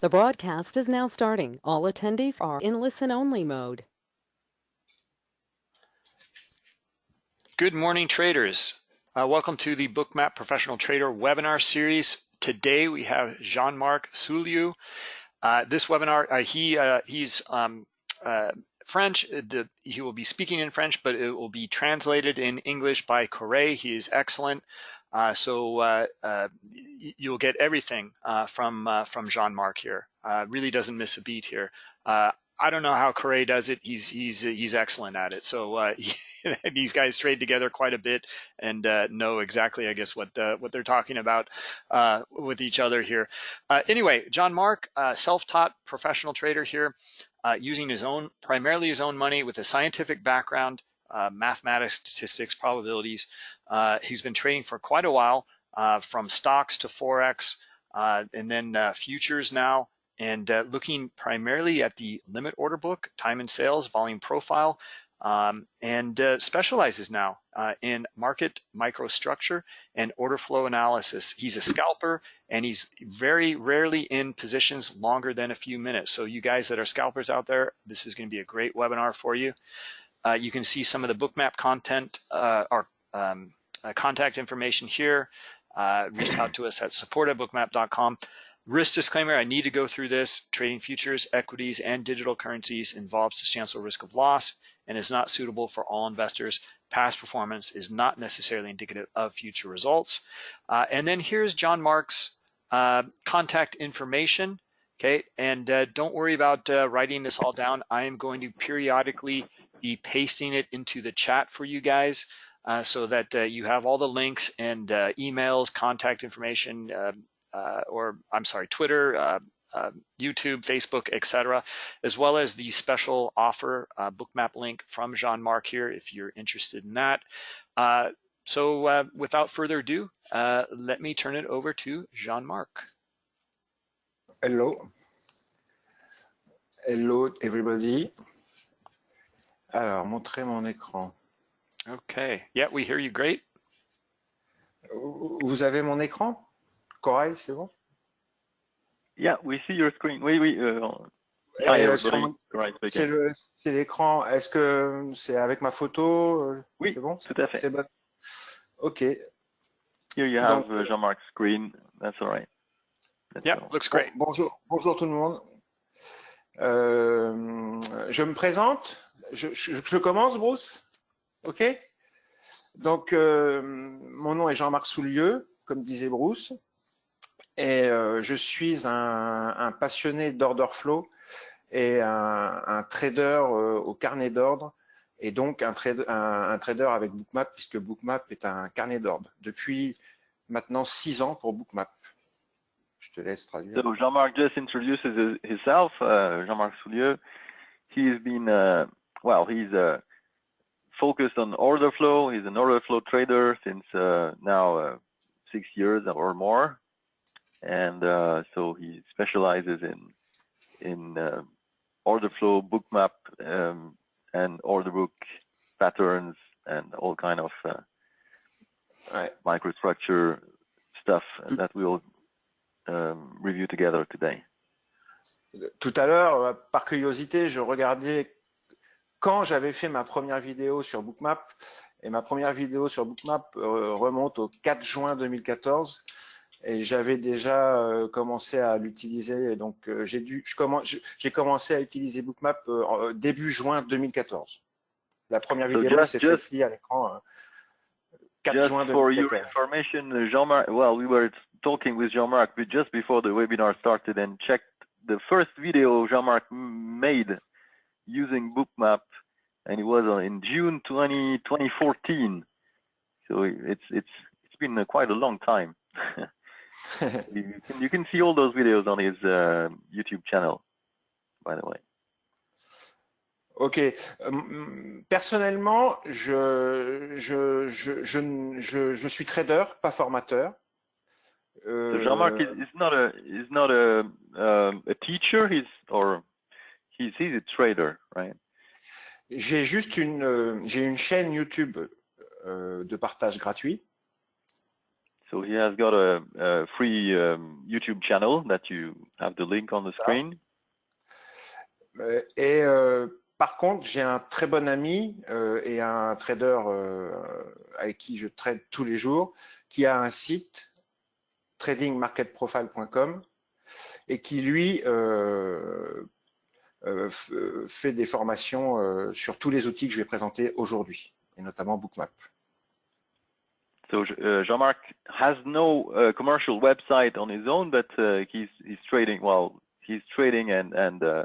The broadcast is now starting. All attendees are in listen-only mode. Good morning, traders. Uh, welcome to the Bookmap Professional Trader webinar series. Today we have Jean-Marc Soulieu. Uh, this webinar, uh, he uh, he's um, uh, French. Uh, the, he will be speaking in French, but it will be translated in English by Corey. He is excellent. Uh, so uh, uh, you'll get everything uh, from uh, from Jean-Marc here. really doesn't miss a beat here. I don't know how Corey does it. He's he's he's excellent at it. So he, these guys trade together quite a bit and know exactly, I guess, what what they're talking about with each other here. anyway, Jean-Marc, self-taught professional trader here, using his own primarily his own money with a scientific background uh, mathematics, statistics, probabilities. Uh, he's been trading for quite a while, uh, from stocks to forex, uh, and then uh, futures now, and uh, looking primarily at the limit order book, time and sales, volume profile, um, and specializes now in market microstructure and order flow analysis. He's a scalper, and he's very rarely in positions longer than a few minutes. So you guys that are scalpers out there, this is going to be a great webinar for you. Uh, you can see some of the bookmap content uh, or um, uh, contact information here. Uh, reach out to us at support at bookmap.com. Risk disclaimer, I need to go through this. Trading futures, equities, and digital currencies involves substantial risk of loss and is not suitable for all investors. Past performance is not necessarily indicative of future results. Uh, and then here's John Mark's uh, contact information. Okay, and uh, don't worry about uh, writing this all down. I am going to periodically be pasting it into the chat for you guys uh, so that uh, you have all the links and uh, emails, contact information, uh, or I'm sorry, Twitter, YouTube, Facebook, etc., as well as the special offer bookmap link from Jean-Marc here if you're interested in that. so without further ado, let me turn it over to Jean-Marc. Hello. Hello, everybody. Alors, montrer mon écran. Okay. Yeah, we hear you great. Vous avez mon écran? Corail, c'est bon? Yeah, we see your screen. Oui, oui. Euh, c'est l'écran. Est-ce que c'est avec ma photo? Euh, Oui, c'est bon? tout à fait. C'est bon. OK. Here you have Donc, uh, Jean-Marc's screen. That's all right. That's yeah, all. looks great. Bonjour, bonjour tout le monde. Euh, je me présente je, je, commence, Bruce? OK Donc, euh, mon nom est Jean-Marc Soulieu, comme disait Bruce, et euh, je suis un, passionné d'order flow et un, trader euh, au carnet d'ordre, et donc un, trader, avec Bookmap, puisque Bookmap est un carnet d'ordre depuis maintenant six ans pour Bookmap. Je te laisse traduire. So Jean-Marc just introduces himself, uh, Jean-Marc Soulieu. He's been uh, well, he's uh, focused on order flow. He's an order flow trader since uh, now uh, six years or more, and uh, so he specializes in in uh, order flow, bookmap, um, and order book patterns, and all kind of uh, right. microstructure stuff that we'll um, review together today. Tout à l'heure, par curiosité, je regardais quand j'avais fait ma première vidéo sur Bookmap, et ma première vidéo sur Bookmap euh, remonte au 4 juin 2014, et j'avais déjà euh, commencé à l'utiliser. Donc euh, j'ai dû, j'ai commencé à utiliser Bookmap début juin 2014. La première vidéo, c'est celle-ci à l'écran. 4 just juin 2014. for your information, Jean-Marc, well, we were talking with Jean-Marc just before the webinar started and checked the first video Jean-Marc made using Bookmap, and it was in June 20, 2014. So it's it's it's been quite a long time. you, can, you, can, see all those videos on his uh, YouTube channel, by the way. Ok. Euh, personnellement, je, je, je, je, je, suis trader, pas formateur. Euh... So Jean-Marc is, is, not a is not a uh, a teacher. He's or He's, he's a trader, right? J'ai juste une, euh, j'ai une chaîne YouTube euh, de partage gratuit. So he has got a, a free um, YouTube channel that you have the link on the screen. Euh, Et euh, par contre, j'ai un très bon ami euh, et un trader euh, avec qui je trade tous les jours, qui a un site tradingmarketprofile.com et qui lui euh, fait des formations euh, sur tous les outils que je vais présenter aujourd'hui, et notamment Bookmap. So uh, Jean-Marc has no uh, commercial website on his own, but uh, he's he's trading. Well, he's trading and and uh,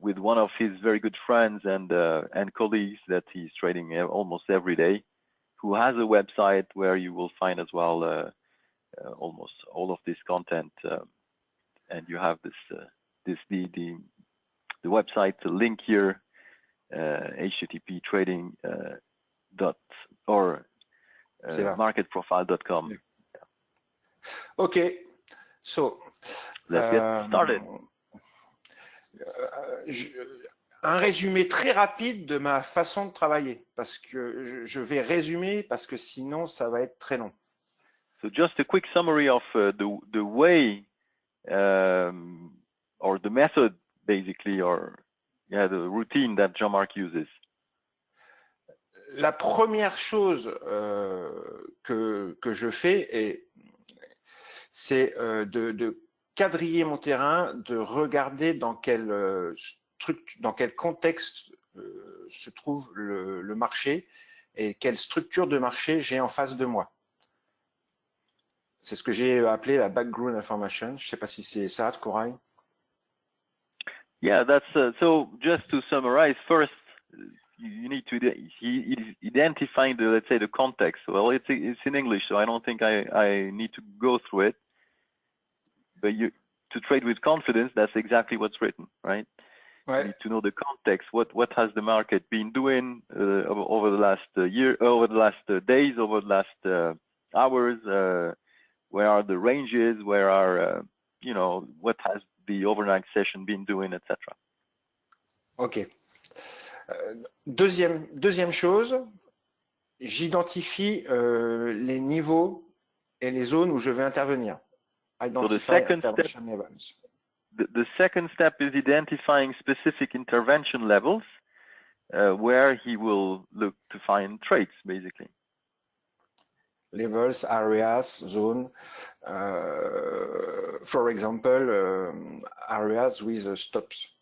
with one of his very good friends and uh, and colleagues that he's trading uh, almost every day, who has a website where you will find as well almost all of this content, um, and you have this this the the the website the link here, uh, HTTP trading uh, dot or uh, marketprofile.com. Yeah. OK. So, Let's get euh, started. euh, je- un résumé très rapide de ma façon de travailler, parce que je, je vais résumer, parce que sinon, ça va être très long. So just a quick summary of uh, the the way um, or the method basically or yeah the routine that Jean-Marc uses. La première chose euh, que, que je fais, c'est euh, de, quadriller mon terrain, de regarder dans quel, euh, dans quel contexte se trouve le, le marché et quelle structure de marché j'ai en face de moi. C'est ce que j'ai appelé la background information. Je ne sais pas si c'est ça, Corail. Yeah, that's uh, so. Just to summarize, first uh, you need to ide- he is identifying the let's say the context. Well, it's it's in English, so I don't think I I need to go through it. But you to trade with confidence, that's exactly what's written, right? You need to know the context. What what has the market been doing uh, over, over the last uh, year, over the last uh, days, over the last uh, hours? Uh, where are the ranges? Where are uh, you know what has the overnight session been doing, etc. OK. Euh, deuxième, deuxième chose, j'identifie euh, les niveaux et les zones où je vais intervenir. Identify second intervention levels. The, the second step is identifying specific intervention levels uh, where he will look to find trades, basically. Levels, areas, zone. uh, for example, um, areas with uh, stops.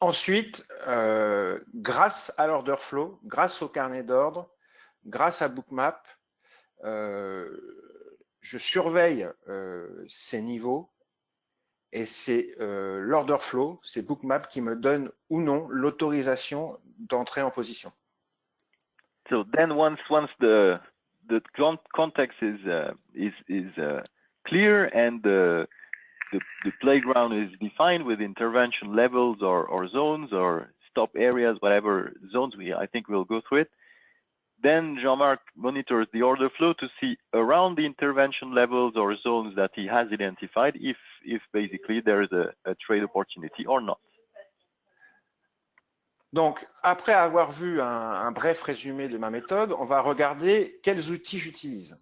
Ensuite, euh, grâce à l'order flow, grâce au carnet d'ordre, grâce à Bookmap, je surveille ces niveaux et c'est l'order flow, c'est Bookmap qui me donne ou non l'autorisation d'entrer en position. So then once once the the context is uh, is is uh, clear and the, the the playground is defined with intervention levels or, or zones or stop areas, whatever zones we I think we'll go through it. Then Jean-Marc monitors the order flow to see around the intervention levels or zones that he has identified if if basically there is a, a trade opportunity or not. Donc, après avoir vu un, bref résumé de ma méthode, on va regarder quels outils j'utilise.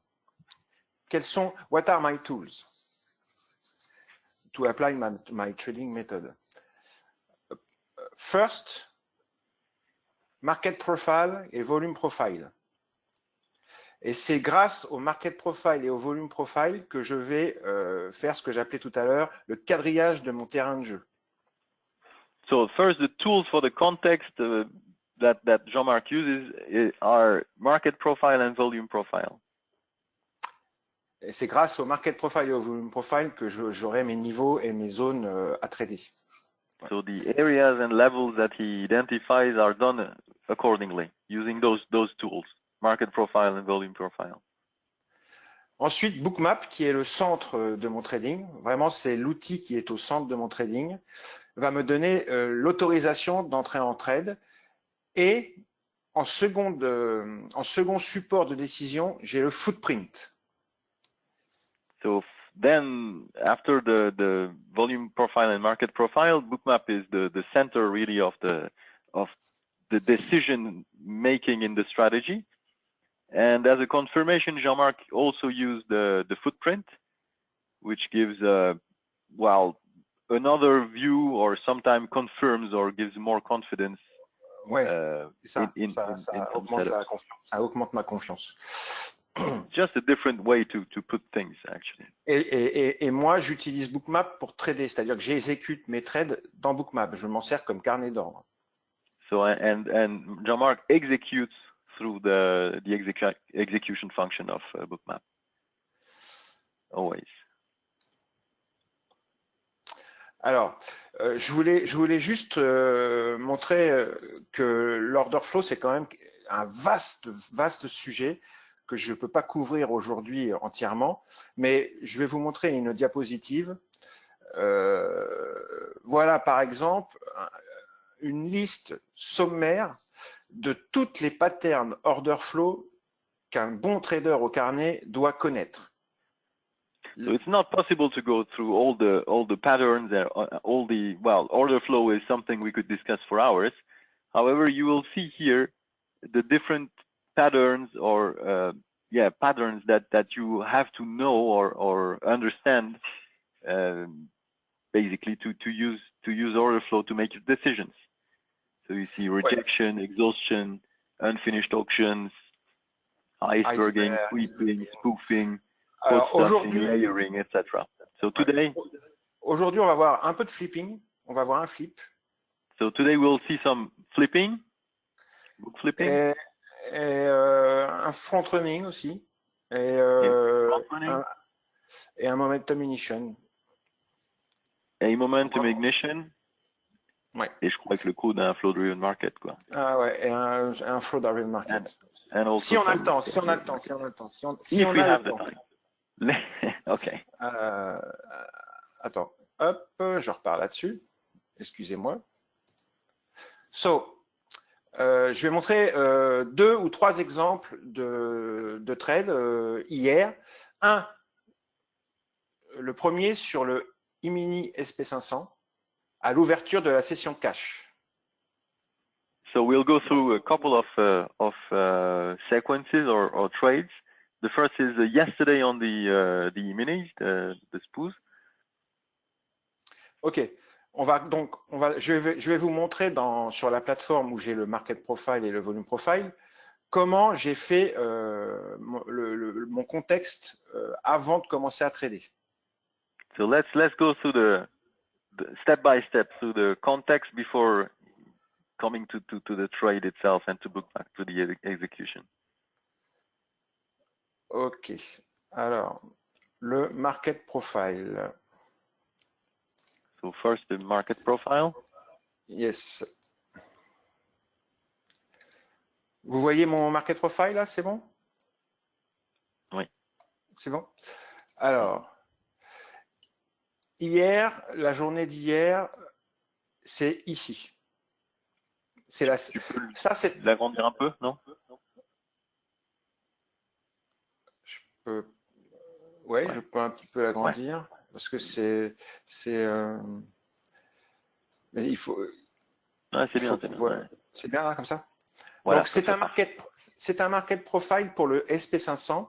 Quels sont, what are my tools to apply my, my trading method? First, market profile et volume profile. Et c'est grâce au market profile et au volume profile que je vais euh, faire ce que j'appelais tout à l'heure le quadrillage de mon terrain de jeu. So first, the tools for the context uh, that that Jean-Marc uses i- are market profile and volume profile. C'est grâce au market profile et au volume profile que j'aurai mes niveaux et mes zones euh, à trader. So the areas and levels that he identifies are done accordingly using those those tools, market profile and volume profile. Ensuite, Bookmap, qui est le centre de mon trading, vraiment c'est l'outil qui est au centre de mon trading, va me donner euh, l'autorisation d'entrer en trade. Et en, seconde, euh, en second support de décision, j'ai le footprint. So then after the the volume profile and market profile, Bookmap is the the center really of the of the decision making in the strategy. And as a confirmation, Jean-Marc also used the, the footprint, which gives, uh, well, another view or sometimes confirms or gives more confidence Ouais, uh, ça. in- in- ça, in augmente la confiance. Ça augmente ma confiance. just a different way to, to put things, actually. Et, et, et moi, j'utilise Bookmap pour trader, c'est-à-dire que j'exécute mes trades dans Bookmap. Je m'en sers comme carnet d'ordre. So and and Jean-Marc executes through the the execu execution function of uh, Bookmap. Always. Alors, euh, je, voulais, juste euh, montrer euh, que l'order flow, c'est quand même un vaste, vaste sujet que je ne peux pas couvrir aujourd'hui entièrement, mais je vais vous montrer une diapositive. Voilà, par exemple, un- une liste sommaire de toutes les patterns order flow qu'un bon trader au carnet doit connaître. So it's not possible to go through all the all the patterns and uh, all the well order flow is something we could discuss for hours. However, you will see here the different patterns or uh, yeah patterns that that you have to know or or understand um, basically to to use to use order flow to make your decisions. So you see rejection, exhaustion, unfinished auctions, iceberging, Iceberg. sweeping, spoofing, Alors aujourd'hui, layering, etc. So today, Aujourd'hui, on va voir un peu de flipping. On va voir un flip. so today we'll see some flipping, book flipping, Et, et, euh, un front running aussi. Et, euh, front running. un, et un momentum ignition. a momentum ignition. Ouais. Et je crois que le code d'un flow driven market, quoi. Ah ouais, et un, un flow driven market. And also Si on a le temps, si on a le temps, si on a le temps, si on, si on a le temps. okay. Euh, attends, hop, je repars là-dessus. Excusez-moi. So, euh, je vais montrer euh, deux ou trois exemples de, de trades euh, hier. Un, le premier sur le E-mini SP500 à l'ouverture de la session cash. So we'll go through a couple of uh, of uh, sequences or, or trades. The first is uh, yesterday on the uh, the minis, the, the spoos. Ok, on va donc, on va, je vais, je vais vous montrer dans, sur la plateforme où j'ai le market profile et le volume profile comment j'ai fait euh, mon, le- le- mon contexte euh, avant de commencer à trader. So let's let's go through the, the step by step through the context before coming to, to, to the trade itself and to book back to the ex- execution. Ok, alors le market profile. So first the market profile. Yes. Vous voyez mon market profile là, c'est bon? Oui. C'est bon? Alors, hier, la journée d'hier, c'est ici. C'est la, Tu peux ça c'est, l'agrandir un peu, non je peux, ouais, je peux un petit peu l'agrandir parce que c'est, c'est, euh, il faut, Ouais, c'est bien, c'est bien. ouais. bien là, comme ça? Voilà, Donc c'est un market, c'est un market profile pour le SP500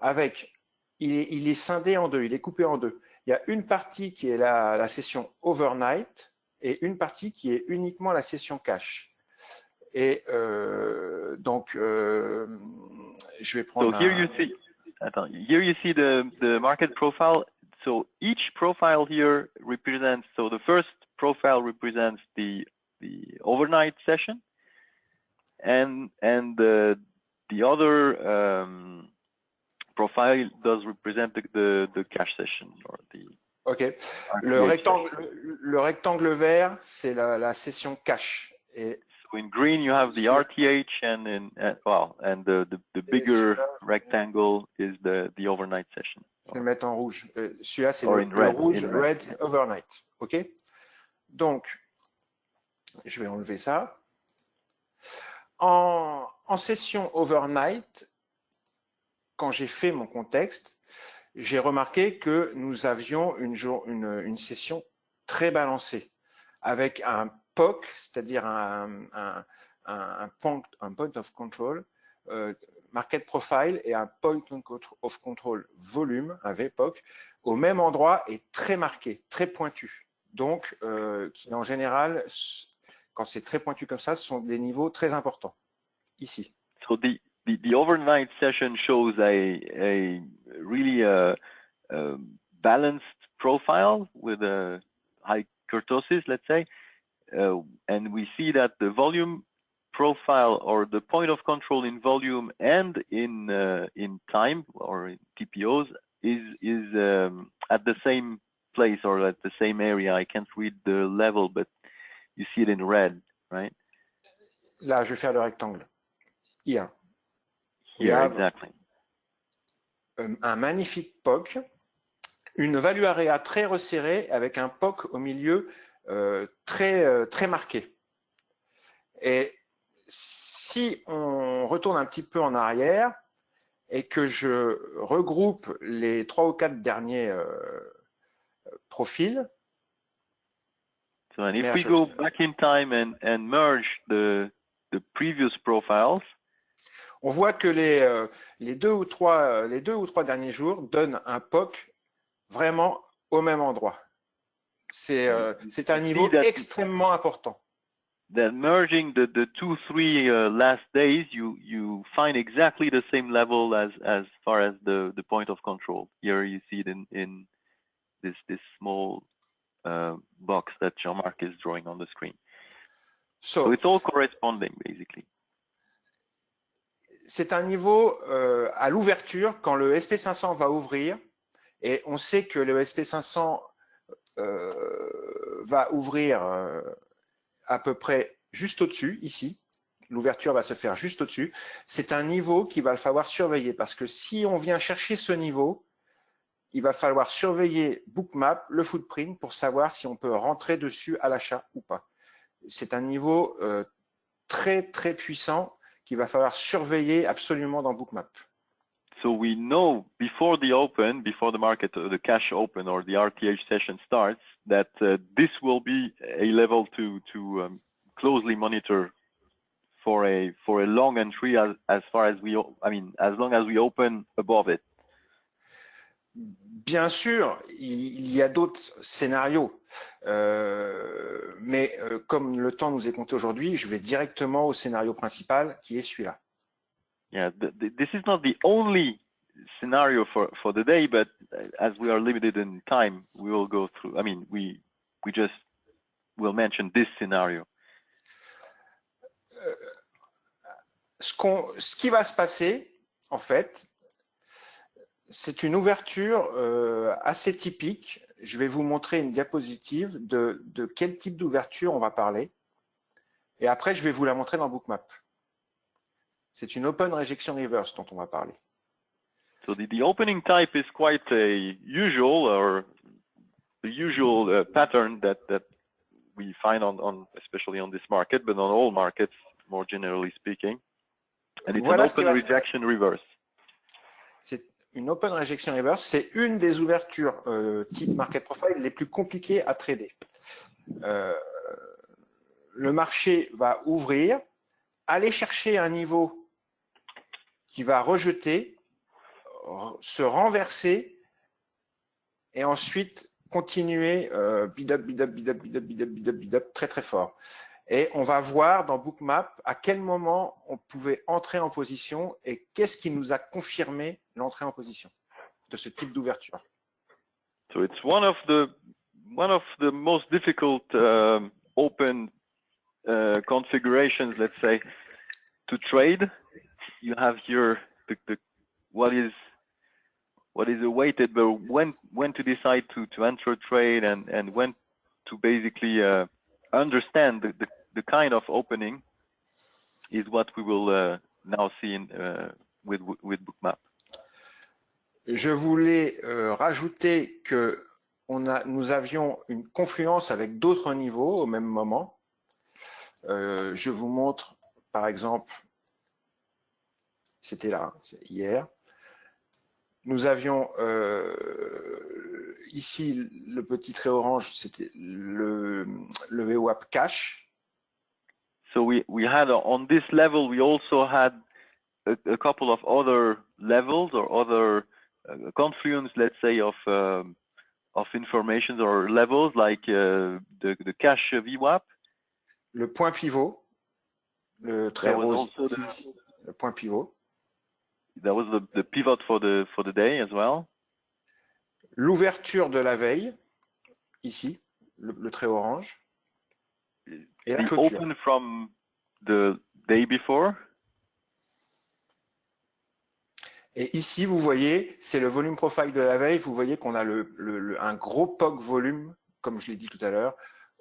avec, il est, il est scindé en deux, il est coupé en deux. Il y a une partie qui est la, la session overnight et une partie qui est uniquement la session cash. Et euh, donc, euh, je vais prendre. here un- you see, here you see the, the market profile. So each profile here represents, so the first profile represents the, the overnight session and, and the, the other um, profile does represent the, the, the cash session or the Ok. Le rectangle, le, le rectangle vert, c'est la, la session cash. Et in green you have the RTH and in, uh, well, and the, the, the bigger rectangle is the, the overnight session. Je vais le mettre en rouge. Euh, Celui-là, c'est le, in le red, rouge red, red. overnight. OK? Donc, je vais enlever ça. En, en session overnight, quand j'ai fait mon contexte, j'ai remarqué que nous avions une, jour, une, une session très balancée, avec un POC, c'est-à-dire un, point, of control, euh, market profile et un point of control volume, un VPOC, au même endroit est très marqué, très pointu. Donc, euh, en général, quand c'est très pointu comme ça, ce sont des niveaux très importants. Ici. So the, overnight session shows a, a really uh, uh, balanced profile with a high kurtosis, let's say. Uh, and we see that the volume profile or the point of control in volume and in uh, in time or in TPOs is is um, at the same place or at the same area. I can't read the level, but you see it in red, right? Là, je vais faire le rectangle. Here. Here, exactly. Un magnifique POC, une value area très resserrée avec un POC au milieu euh, très, euh, très marqué. Et si on retourne un petit peu en arrière et que je regroupe les trois ou quatre derniers euh, profils. So and if we go back in time and, and merge the, the previous profiles, on voit que les, euh, les, deux ou trois, les deux ou trois derniers jours donnent un POC vraiment au même endroit. C'est euh, un niveau extrêmement important. That merging the, the two, three uh, last days, you, you find exactly the same level as, as far as the, the point of control. Here you see it in, in this, this small uh, box that Jean-Marc is drawing on the screen. So, so it's all corresponding, basically. C'est un niveau euh, à l'ouverture quand le SP500 va ouvrir et on sait que le SP500 euh, va ouvrir euh, à peu près juste au-dessus, ici. L'ouverture va se faire juste au-dessus. C'est un niveau qu'il va falloir surveiller parce que si on vient chercher ce niveau, il va falloir surveiller Bookmap, le footprint, pour savoir si on peut rentrer dessus à l'achat ou pas. C'est un niveau euh, très, très puissant qu'il va falloir surveiller absolument dans Bookmap. So we know before the open, before the market, uh, the cash open or the RTH session starts, that uh, this will be a level to to um, closely monitor for a for a long entry as as far as we, I mean, as long as we open above it. Bien sûr, il y a d'autres scénarios, euh, mais euh, comme le temps nous est compté aujourd'hui, je vais directement au scénario principal qui est celui-là. Yeah, the, the, this is not the only scenario for, for the day, but as we are limited in time, we will go through, I mean, we, we just will mention this scenario. Euh, ce, ce, qui va se passer, en fait, c'est une ouverture euh, assez typique. Je vais vous montrer une diapositive de, de quel type d'ouverture on va parler. Et après, je vais vous la montrer dans Bookmap. C'est une open rejection reverse dont on va parler. So the, the opening type is quite a usual or the usual uh, pattern that, that we find on, on, especially on this market, but on all markets, more generally speaking. And it's voilà an open rejection reverse. C'est une open rejection reverse, c'est une des ouvertures euh, type market profile les plus compliquées à trader. Euh, le marché va ouvrir, aller chercher un niveau qui va rejeter, se renverser et ensuite continuer euh, bid up, bid up, bid up, bid up, bid up, bid up, bid up, très très fort. Et on va voir dans Bookmap à quel moment on pouvait entrer en position et qu'est-ce qui nous a confirmé l'entrée en position de ce type d'ouverture. So it's one of the one of the most difficult uh, open uh, configurations, let's say, to trade you have here the, the what is what is awaited, but when when to decide to to enter a trade and and when to basically uh, understand the, the, the kind of opening is what we will uh, now see in, uh, with with Bookmap. Je voulais euh, rajouter que on a, nous avions une confluence avec d'autres niveaux au même moment. Euh, je vous montre par exemple c'était là, hier. Nous avions euh, ici le petit trait orange, c'était le, le VWAP cache. So we, we had on this level, we also had a, a couple of other levels or other uh, confluence, let's say, of um, of information or levels like uh, the the cash VWAP. Le point pivot, le was rose, also le point pivot. That was the, the pivot for the for the day as well. L'ouverture de la veille, ici, le, le trait orange. Et la The clôture. open from the day before. Et ici, vous voyez, c'est le volume profile de la veille. Vous voyez qu'on a le, le- le- un gros POC volume, comme je l'ai dit tout à l'heure,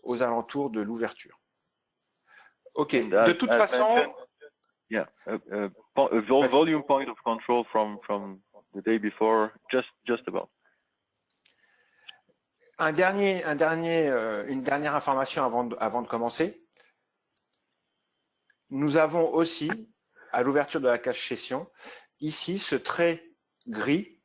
aux alentours de l'ouverture. OK. As- De toute as façon, Yeah, a, Vas-y. volume point of control from from the day before, just just about. un dernier, un dernier, euh, une dernière information avant de, avant de commencer. Nous avons aussi, à l'ouverture de la cache session, ici ce trait gris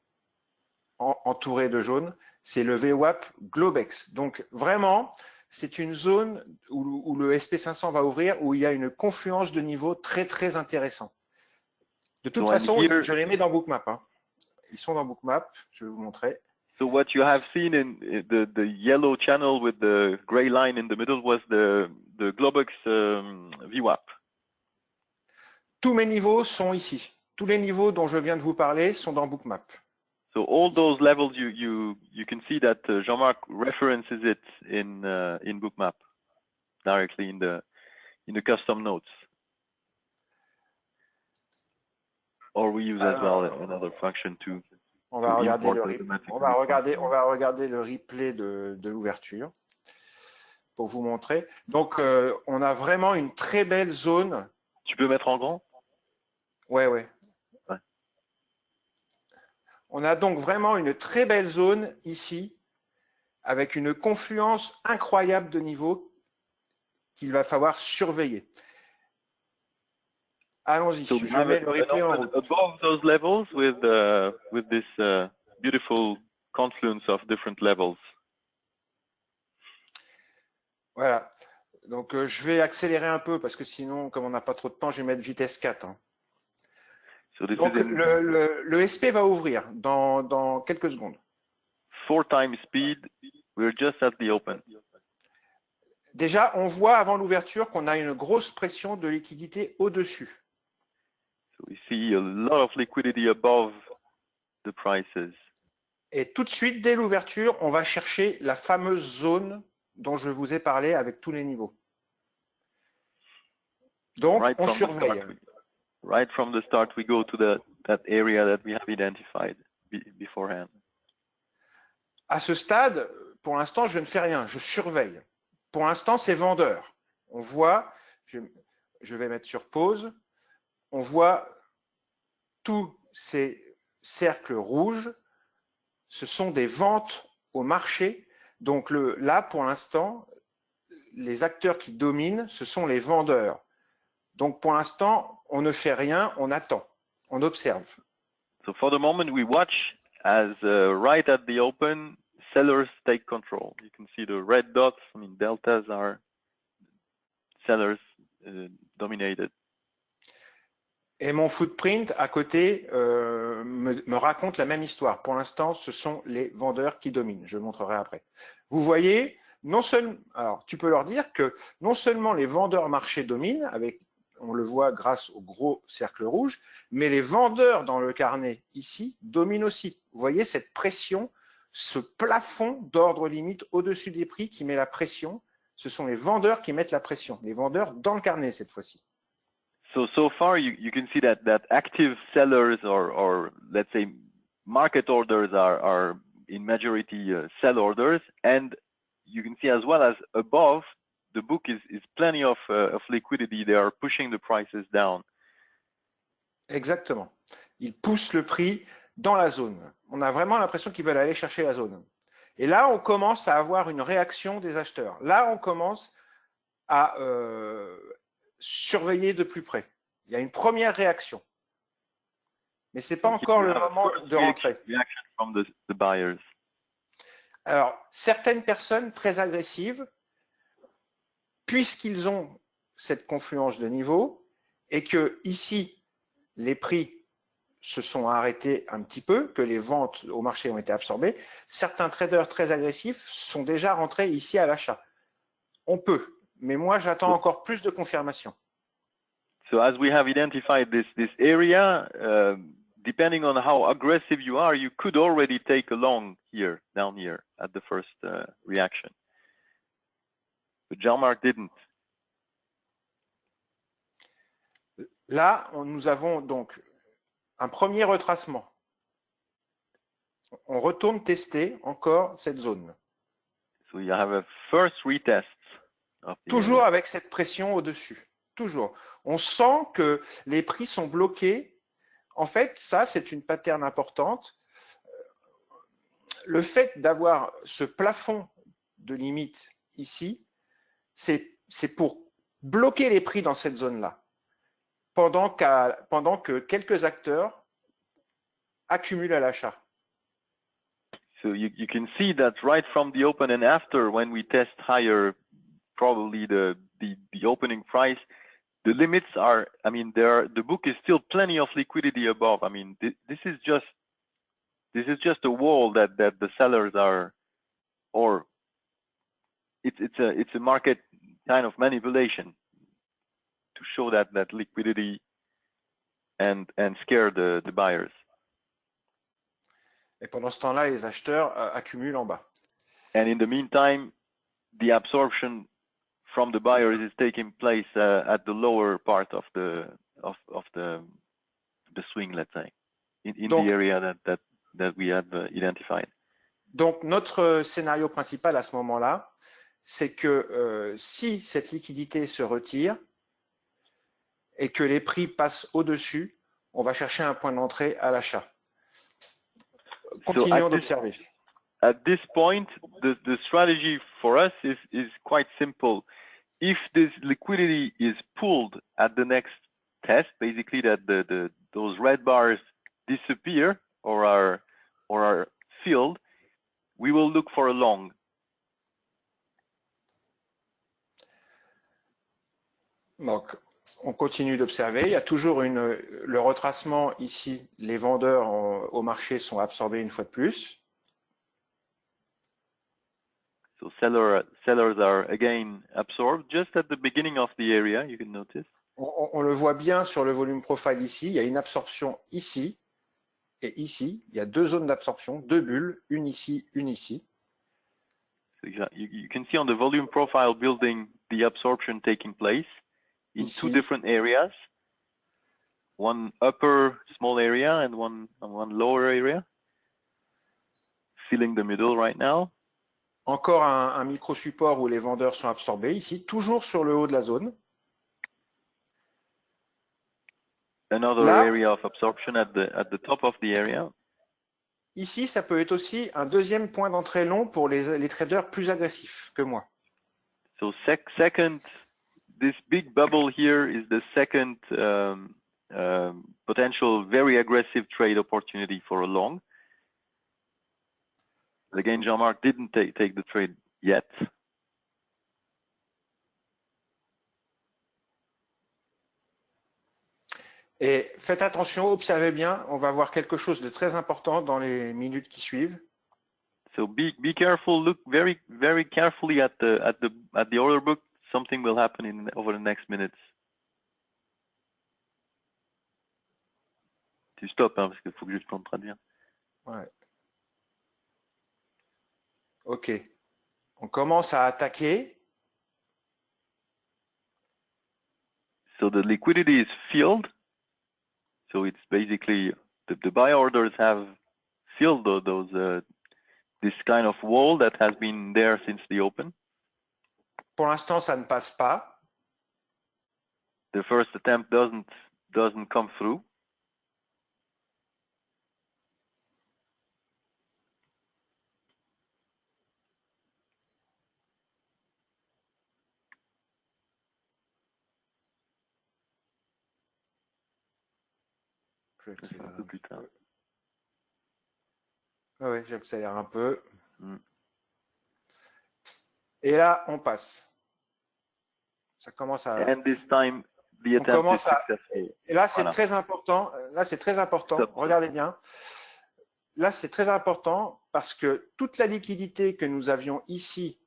en- entouré de jaune, c'est le VWAP Globex. Donc vraiment, c'est une zone où, où le SP500 va ouvrir, où il y a une confluence de niveaux très très intéressant. De toute So, façon, here- je les mets dans Bookmap. hein. Ils sont dans Bookmap, je vais vous montrer. So what you have seen in the the yellow channel with the gray line in the middle was the the Globex um, VWAP. Tous mes niveaux sont ici. Tous les niveaux dont je viens de vous parler sont dans Bookmap. So all those levels you you you can see that uh, Jean-Marc references it in uh, in Bookmap directly in the in the custom notes. Or we use as well Alors- another function to On va regarder le, on va regarder, on va regarder le replay de, de l'ouverture pour vous montrer. Donc, euh, on a vraiment une très belle zone. Tu peux mettre en grand? Ouais, ouais. Ouais. On a donc vraiment une très belle zone ici, avec une confluence incroyable de niveaux qu'il va falloir surveiller. Allons-y, So je mets le replay en route. above those levels with uh, with this uh, beautiful confluence of different levels? Voilà. Donc, euh, je vais accélérer un peu parce que sinon, comme on n'a pas trop de temps, je vais mettre vitesse 4. hein. So Donc, is le, le- le SP va ouvrir dans, dans quelques secondes. four times speed. We're just at the open. Déjà, on voit avant l'ouverture qu'on a une grosse pression de liquidité au-dessus. We see a lot of liquidity above the prices. Et tout de suite, dès l'ouverture, on va chercher la fameuse zone dont je vous ai parlé avec tous les niveaux. Donc, Right on surveille. start, right from the start, we go to the that area that we have identified be, beforehand. À ce stade, pour l'instant, je ne fais rien, je surveille. Pour l'instant, c'est vendeur. On voit, je, je vais mettre sur pause, on voit tous ces cercles rouges, ce sont des ventes au marché. Donc le, là, pour l'instant, les acteurs qui dominent, ce sont les vendeurs. Donc pour l'instant, on ne fait rien, on attend, on observe. So for the moment, we watch as uh, right at the open, sellers take control. You can see the red dots. I mean, deltas are sellers uh, dominated. Et mon footprint à côté euh, me, me raconte la même histoire. Pour l'instant, ce sont les vendeurs qui dominent. Je montrerai après. Vous voyez, non seulement, alors tu peux leur dire que non seulement les vendeurs marché dominent, avec, on le voit grâce au gros cercle rouge, mais les vendeurs dans le carnet ici dominent aussi. Vous voyez cette pression, ce plafond d'ordre limite au-dessus des prix qui met la pression. Ce sont les vendeurs qui mettent la pression. Les vendeurs dans le carnet cette fois-ci. So so far, you, you can see that that active sellers or or let's say market orders are are in majority uh, sell orders, and you can see as well as above the book is is plenty of uh, of liquidity. They are pushing the prices down. Exactement. Ils poussent le prix dans la zone. On a vraiment l'impression qu'ils veulent aller chercher la zone. Et là, on commence à avoir une réaction des acheteurs. Là, on commence à euh, surveiller de plus près. Il y a une première réaction. Mais ce n'est pas encore le moment de rentrer. Alors, certaines personnes très agressives, puisqu'ils ont cette confluence de niveau, et que ici, les prix se sont arrêtés un petit peu, que les ventes au marché ont été absorbées, certains traders très agressifs sont déjà rentrés ici à l'achat. On peut, mais moi j'attends encore plus de confirmation. So as we have identified this this area, uh, depending on how aggressive you are, you could already take a long here, down here, at the first uh, reaction. But Jean-Marc didn't. Là, on- nous avons donc un premier retracement. On retourne tester encore cette zone. So you have a first retest. Toujours avec cette pression au-dessus. Toujours. On sent que les prix sont bloqués. En fait, ça, c'est une pattern importante. Le fait d'avoir ce plafond de limite ici, c'est pour bloquer les prix dans cette zone-là, pendant que quelques acteurs accumulent à l'achat. So you, you can see that right from the open and after when we test higher, probably the, the, the opening price, the limits are, I mean, there are, the book is still plenty of liquidity above. I mean, this, this is just, this is just a wall that, that the sellers are, or it's, it's a, it's a market kind of manipulation to show that, that liquidity and, and scare the, the buyers. Et pendant ce temps-là, les acheteurs euh, accumulent en bas. And in the meantime, the absorption from the buyers is taking place uh, at the lower part of the of of the the swing, let's say, in, in Donc- the area that that that we have uh, identified. Donc, notre scénario principal à ce moment-là, c'est que euh, si cette liquidité se retire et que les prix passent au-dessus, on va chercher un point d'entrée à l'achat. Continuons this- d'observer. At this point, the the strategy for us is is quite simple. If this liquidity is pulled at the next test, basically that the the those red bars disappear or are or are filled, we will look for a long. Donc, on continue d'observer. Il y a toujours une, le retracement ici. Les vendeurs en- au marché sont absorbés une fois de plus. So seller, sellers are again absorbed just at the beginning of the area, you can notice. On, on- le voit bien sur le volume profile ici. Il y a une absorption ici et ici. Il y a deux zones d'absorption, deux bulles, une ici, une ici. So you, you can see on the volume profile building the absorption taking place in two different areas. One upper small area and one and one lower area. Filling the middle right now. Encore un, un micro-support où les vendeurs sont absorbés ici, toujours sur le haut de la zone. Another Là. area of absorption at the at the top of the area. Ici, ça peut être aussi un deuxième point d'entrée long pour les, les traders plus agressifs que moi. So sec second, this big bubble here is the second um, um, potential very aggressive trade opportunity for a long. Again, Jean-Marc didn't take, take the trade yet. Et faites attention, observez bien, on va voir quelque chose de très important dans les minutes qui suivent. So be be careful. Look very very carefully at the at the at the order book. Something will happen in over the next minutes. Tu stops hein, parce qu'il faut que je te de traduire. Ouais. Ok. On commence à attaquer. So the liquidity is filled. So it's basically the, the buy orders have filled tho- those uh, this kind of wall that has been there since the open. Pour l'instant, ça ne passe pas. The first attempt doesn't doesn't come through. Je vais Ça sera un peu plus tard. Ah ouais, j'accélère un peu. Mm. Et là, on passe. Ça commence à. And this time the On commence à-. Et là, c'est Voilà. très important. Là, c'est très important. Regardez bien. Là, c'est très important parce que toute la liquidité que nous avions ici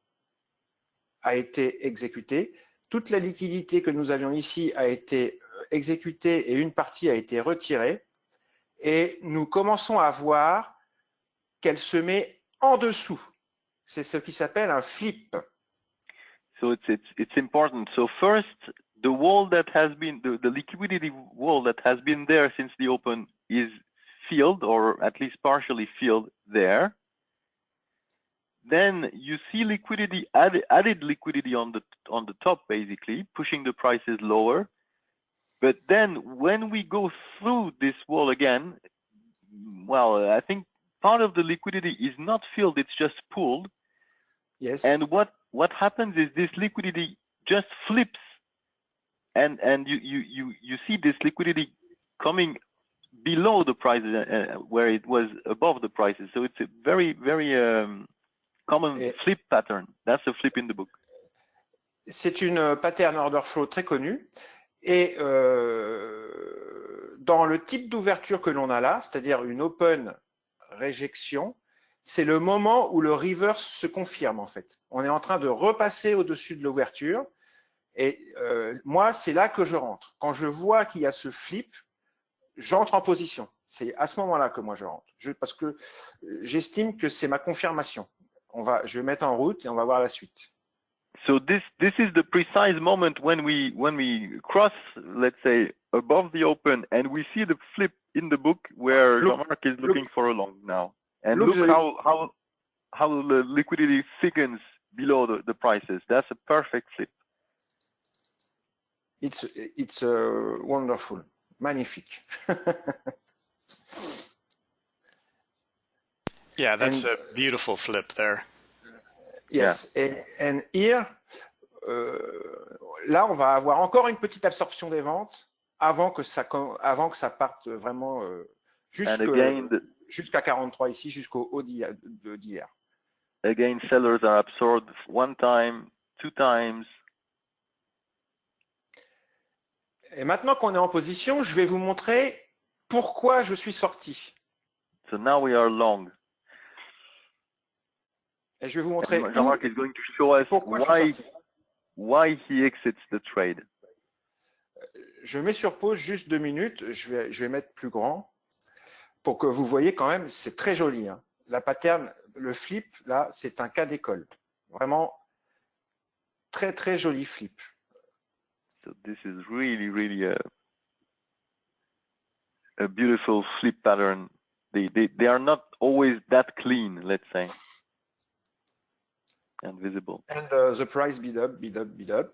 a été exécutée. Toute la liquidité que nous avions ici a été euh, exécutée et une partie a été retirée. Et nous commençons à voir qu'elle se met en dessous. C'est ce qui s'appelle un flip. So it's it's it's important. So first, the wall that has been the, the liquidity wall that has been there since the open is filled or at least partially filled there. Then you see liquidity added, added liquidity on the on the top basically pushing the prices lower. But then when we go through this wall again, well, I think part of the liquidity is not filled, it's just pulled. Yes. And what what happens is this liquidity just flips, and and you you you you see this liquidity coming below the prices uh, uh, where it was above the prices. So it's a very very um, common Et- flip pattern. That's a flip in the book. C'est une pattern order flow très connue. Et euh, dans le type d'ouverture que l'on a là, c'est-à-dire une open réjection, c'est le moment où le reverse se confirme en fait. On est en train de repasser au-dessus de l'ouverture. Et euh, moi, c'est là que je rentre. Quand je vois qu'il y a ce flip, j'entre en position. C'est à ce moment-là que moi je rentre. Parce que euh, j'estime que c'est ma confirmation. On va, je vais mettre en route et on va voir la suite. So this this is the precise moment when we when we cross, let's say, above the open, and we see the flip in the book where Look- Jean-Marc is looking for a long now. And look look, how how how the liquidity thickens below the, the prices. That's a perfect flip. It's, it's uh, wonderful. Magnifique. Yeah, that's And- a beautiful flip there. Yes. And, and here, euh, là, on va avoir encore une petite absorption des ventes avant que ça, avant que ça parte vraiment euh, jusqu'à 43 ici, jusqu'au haut d'hier. again, sellers are absorbed one time, two times. Et maintenant qu'on est en position, je vais vous montrer pourquoi je suis sorti. So now we are long. Et je vais vous montrer And Jean-Marc is going to show us why why he exits the trade. Je mets sur pause juste deux minutes. Je vais, je vais mettre plus grand pour que vous voyez quand même, c'est très joli. hein. La pattern, le flip, là, c'est un cas d'école. Vraiment très, très joli flip. So this is really, really a, a beautiful flip pattern. They, they, they are not always that clean, let's say, and visible. And uh, the price bid up, bid up, bid up.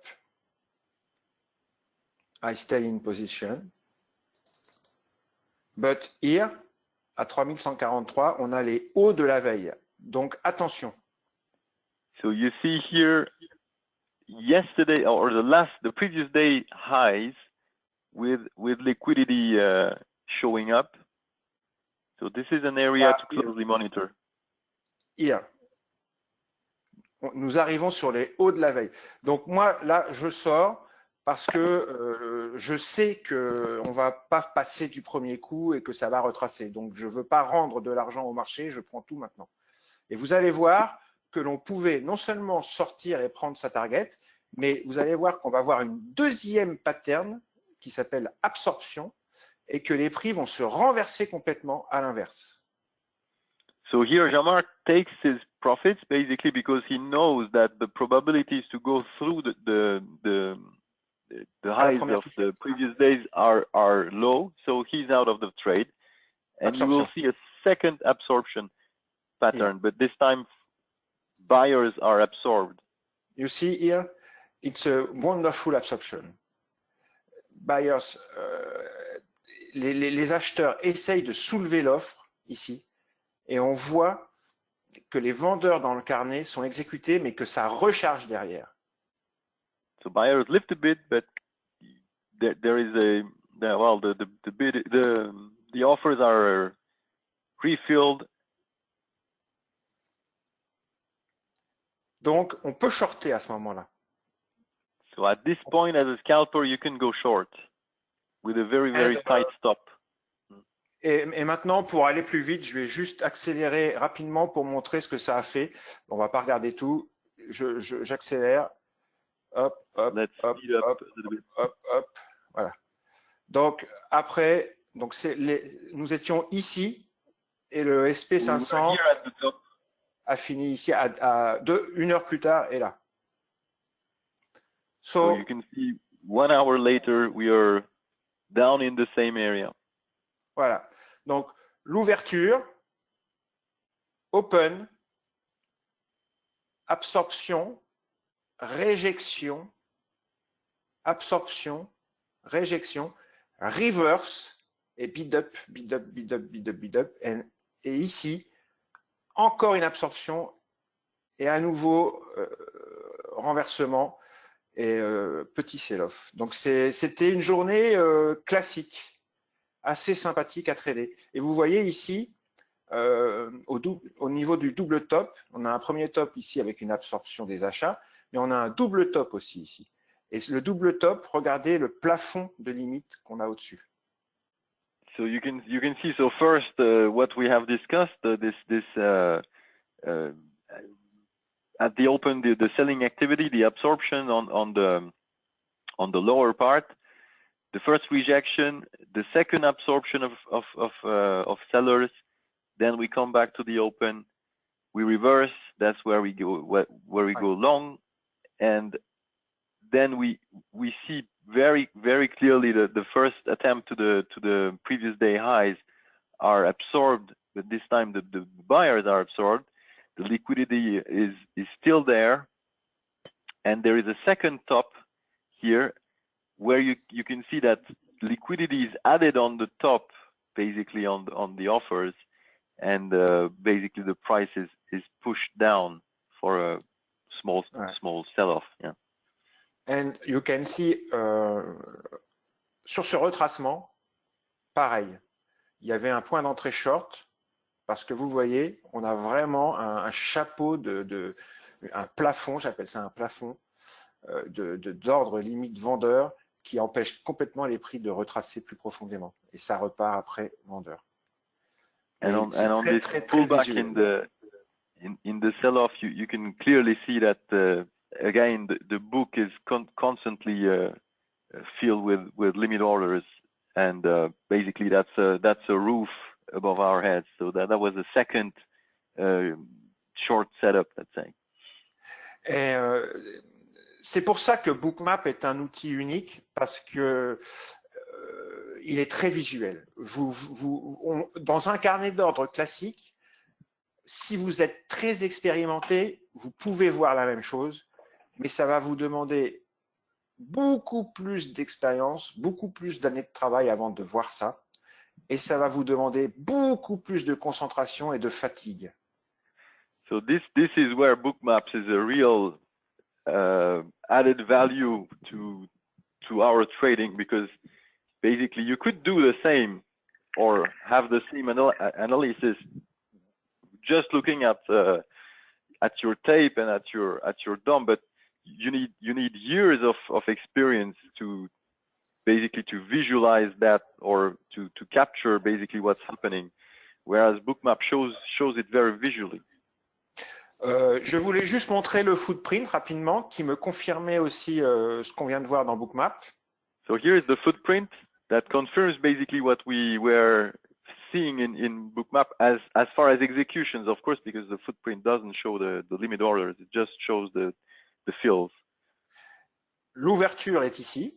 I stay in position. But here, à 3143, on a les hauts de la veille. Donc attention. So you see here, yesterday or the last, the previous day highs with with liquidity uh, showing up. So this is an area to closely monitor. Here. Nous arrivons sur les hauts de la veille. Donc moi, là, je sors parce que euh, je sais que on va pas passer du premier coup et que ça va retracer. Donc je veux pas rendre de l'argent au marché, je prends tout maintenant. Et vous allez voir que l'on pouvait non seulement sortir et prendre sa target, mais vous allez voir qu'on va avoir une deuxième pattern qui s'appelle absorption et que les prix vont se renverser complètement à l'inverse. So here, Jean-Marc takes his profits basically because he knows that the probabilities to go through the the the, the highs of the previous days are are low. So he's out of the trade, and you will see a second absorption pattern, but this time buyers are absorbed. You see here, it's a wonderful absorption. Buyers, euh, les, les- les acheteurs essayent de soulever l'offre ici, et on voit que les vendeurs dans le carnet sont exécutés, mais que ça recharge derrière. So buyers lift a bit, but there, there is a the, well the the the bid the the offers are refilled Donc, on peut shorter à ce moment-là. So at this point, as a scalper, you can go short with a very, very And, uh, tight stop. Et, et maintenant, pour aller plus vite, je vais juste accélérer rapidement pour montrer ce que ça a fait. On va pas regarder tout. Je- je- J'accélère. Hop, hop, hop, hop, hop, hop. Voilà. Donc après, donc c'est les, nous étions ici et le We were SP500 here at the top. a fini ici à, à deux, une heure plus tard et là. So So, you can see one hour later, we are down in the same area. Voilà. Donc l'ouverture, open, absorption, réjection, absorption, réjection, reverse et bid up, bid up, bid up, bid up, bid up. Et, et ici, encore une absorption et à nouveau euh, renversement et euh, petit sell-off. Donc c'était une journée euh, classique, assez sympathique à trader. Et vous voyez ici, euh, au, au niveau du double top, on a un premier top ici avec une absorption des achats, mais on a un double top aussi ici. Et le double top, regardez le plafond de limite qu'on a au-dessus. So you can you can see. So first, uh, what we have discussed, uh, this this uh, uh, at the open, the, the selling activity, the absorption on on the on the lower part, the first rejection, the second absorption of of of, uh, of sellers, then we come back to the open, we reverse. That's where we go where, where we go long, and then we we see very very clearly that the first attempt to the to the previous day highs are absorbed, but this time the, the buyers are absorbed. The liquidity is is still there, and there is a second top here where you you can see that liquidity is added on the top, basically on the, on the offers, and uh, basically the price is is pushed down for a small sell-off. Yeah. And you can see, euh, sur ce retracement, pareil, il y avait un point d'entrée short, parce que vous voyez, on a vraiment un, un chapeau de, de- un plafond, j'appelle ça un plafond, euh, de de- d'ordre limite vendeur qui empêche complètement les prix de retracer plus profondément. Et ça repart après vendeur. And Et on, and on très, this très, très pullback visuel. in the in, in the sell-off, you, you can clearly see that uh, again the, the book is con constantly uh, uh, filled with with limit orders, and uh, basically that's a that's a roof above our heads. So that that was a second uh, short setup, let's say. Et euh, c'est pour ça que Bookmap est un outil unique parce que euh, il est très visuel. Dans un carnet d'ordre classique, si vous êtes très expérimenté, vous pouvez voir la même chose, mais ça va vous demander beaucoup plus d'expérience, beaucoup plus d'années de travail avant de voir ça, et ça va vous demander beaucoup plus de concentration et de fatigue. So this this is where Bookmaps is a real uh, added value to to our trading because basically you could do the same or have the same anal analysis just looking at uh, at your tape and at your at your DOM, but you need you need years of of experience to basically to visualize that or to to capture basically what's happening, whereas Bookmap shows shows it very visually. Euh, je voulais juste montrer le footprint rapidement qui me confirmait aussi euh, ce qu'on vient de voir dans Bookmap. So here is the footprint that confirms basically what we were seeing in, in Bookmap as, as far as executions, of course, because the footprint doesn't show the, the limit orders, it just shows the, the fills. L'ouverture est ici.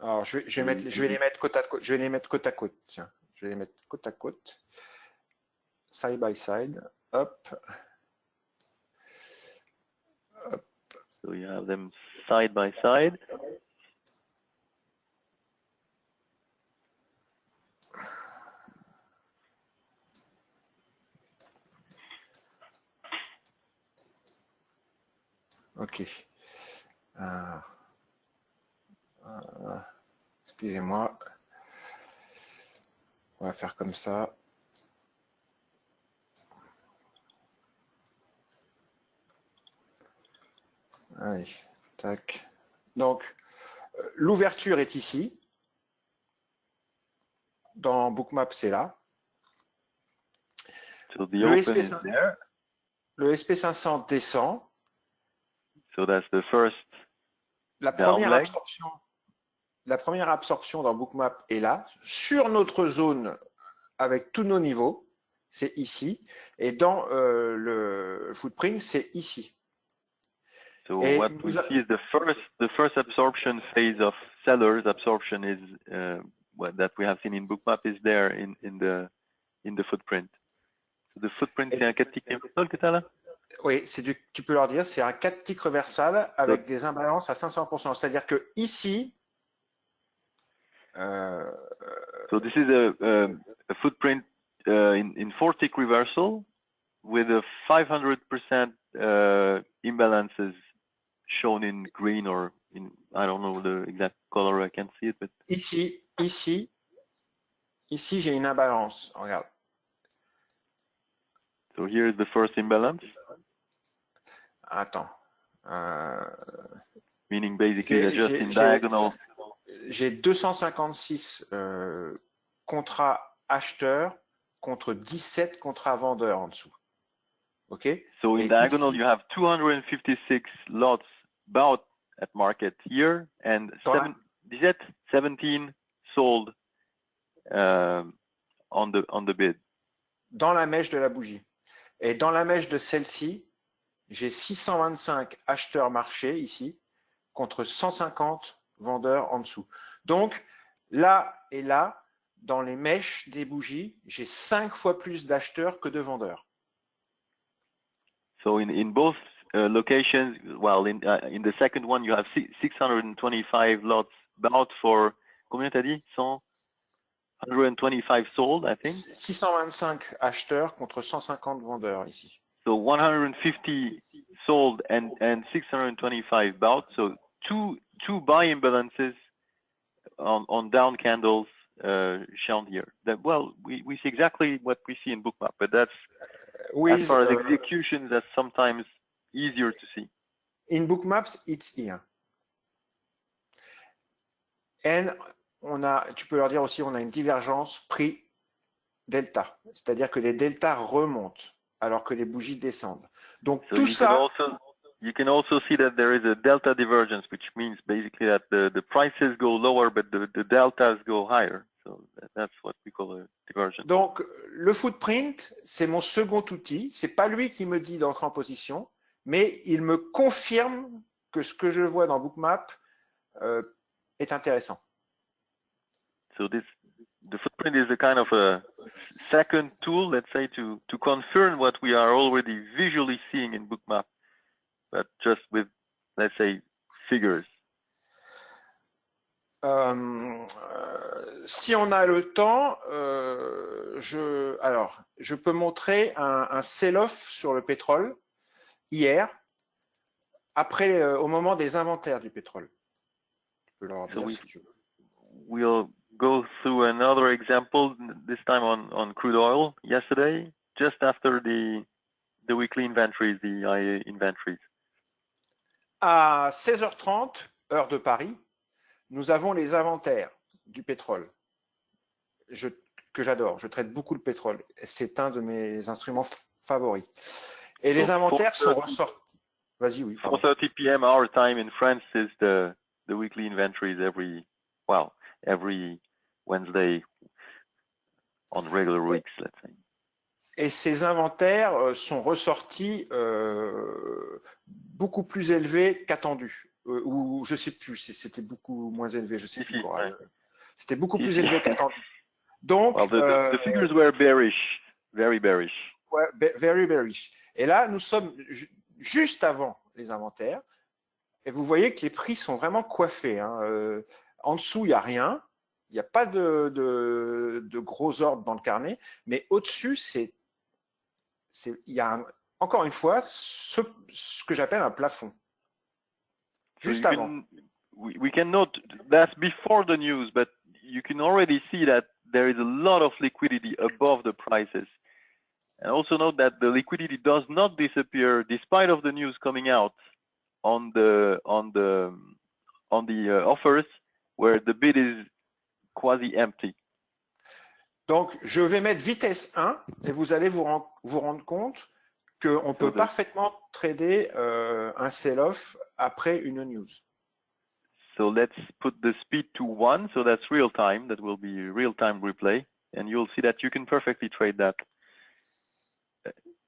Alors, je vais, je vais mettre, je vais les mettre côte à côte. Je vais les mettre côte à côte. Tiens, je vais les mettre côte à côte. Side by side. Hop. So you have them side by side. Ok. Ah. Ah. Excusez-moi. On va faire comme ça. Allez, tac. Donc, euh, l'ouverture est ici. Dans Bookmap, c'est là. So the Le open SP is there. Le SP500 descend. So that's the first. La Down première leg. absorption, la première absorption dans Bookmap est là, sur notre zone avec tous nos niveaux, c'est ici, et dans euh, le footprint, c'est ici. So Et what we see is the first the first absorption phase of sellers absorption is uh, what that we have seen in Bookmap is there in in the in the footprint. So the footprint Et- c'est un 4 tick reversal que t'as là? Oui, c'est du, tu peux leur dire, c'est un 4 tick reversal avec des imbalances à 500%. C'est-à-dire que ici, euh, So this is a a, a footprint uh, in in four tick reversal with a 500% uh, imbalances shown in green or in I don't know the exact color I can't see it but ici, ici, ici, j'ai une imbalance. Regarde. so here is the first imbalance Attends. Euh, meaning basically they're just in j'ai- diagonal j'ai 256 euh, contrats acheteurs contre 17 contrats vendeurs en dessous. OK? So in Et diagonal, ici- you have 256 lots bought at market here and Dans la- seven, 17, 17 sold um, on the on the bid? Dans la mèche de la bougie. Et dans la mèche de celle-ci, j'ai 625 acheteurs marchés ici contre 150 vendeurs en dessous. Donc, là et là, dans les mèches des bougies, j'ai cinq fois plus d'acheteurs que de vendeurs. So in in both locations, well, in uh, in the second one, you have 625 lots bought for combien t'as dit 100 125 sold, I think. 625 acheteurs contre 150 vendeurs ici. So 150 sold and and 625 bought. So two two buy imbalances on on down candles uh, shown here. That well, we we see exactly what we see in Bookmap, but that's as far as uh, execution, that's sometimes easier to see. In Bookmaps, it's here. And on a, tu peux leur dire aussi, on a une divergence prix delta, c'est-à-dire que les deltas remontent alors que les bougies descendent. Donc So tout you can ça, also you can also see that there is a delta divergence, which means basically that the the prices go lower, but the the deltas go higher. So that, that's what we call a divergence. donc le footprint, c'est mon second outil. C'est pas lui qui me dit d'entrer en position, mais il me confirme que ce que je vois dans Bookmap euh, est intéressant. So this the footprint is a kind of a second tool, let's say, to to confirm what we are already visually seeing in Bookmap, but just with let's say figures. Euh, euh, si on a le temps, euh, je, alors, je peux montrer un, un sell-off sur le pétrole hier, après, euh, au moment des inventaires du pétrole. Tu peux leur So we- si tu veux. We'll go through another example this time on on crude oil. Yesterday, just after the the weekly inventories, the IA inventories. À 16h30, heure de Paris, nous avons les inventaires du pétrole je, que j'adore. Je traite beaucoup le pétrole. C'est un de mes instruments favoris. Et les inventaires sont ressortis. Vas-y, oui. pardon. 4:30 p.m. our time in France is the the weekly inventories every well every Wednesday on regular weeks, let's say. Et ces inventaires euh, sont ressortis euh, beaucoup plus élevés qu'attendus. Euh, ou je sais plus, si c'était beaucoup moins élevé, je sais plus. ouais. Euh, C'était beaucoup plus élevé qu'attendu. Donc, Well, the, the, euh, the figures were bearish, very bearish. Very bearish. Et là, nous sommes ju- juste avant les inventaires. Et vous voyez que les prix sont vraiment coiffés. hein. Euh, en dessous, il n'y a rien. Il n'y a pas de, de, de gros ordres dans le carnet. Mais au-dessus, c'est, il y a un- encore une fois ce, ce que j'appelle un plafond. Juste avant. can- we, we can note that's before the news, but you can already see that there is a lot of liquidity above the prices. And also note that the liquidity does not disappear despite of the news coming out on the on the on the uh, offers where the bid is quasi empty. Donc, je vais mettre vitesse 1 et vous allez vous, ren- vous rendre compte qu'on peut the- parfaitement trader euh, un sell-off après une news. So let's put the speed to one. So that's real time. That will be real time replay. And you'll see that you can perfectly trade that,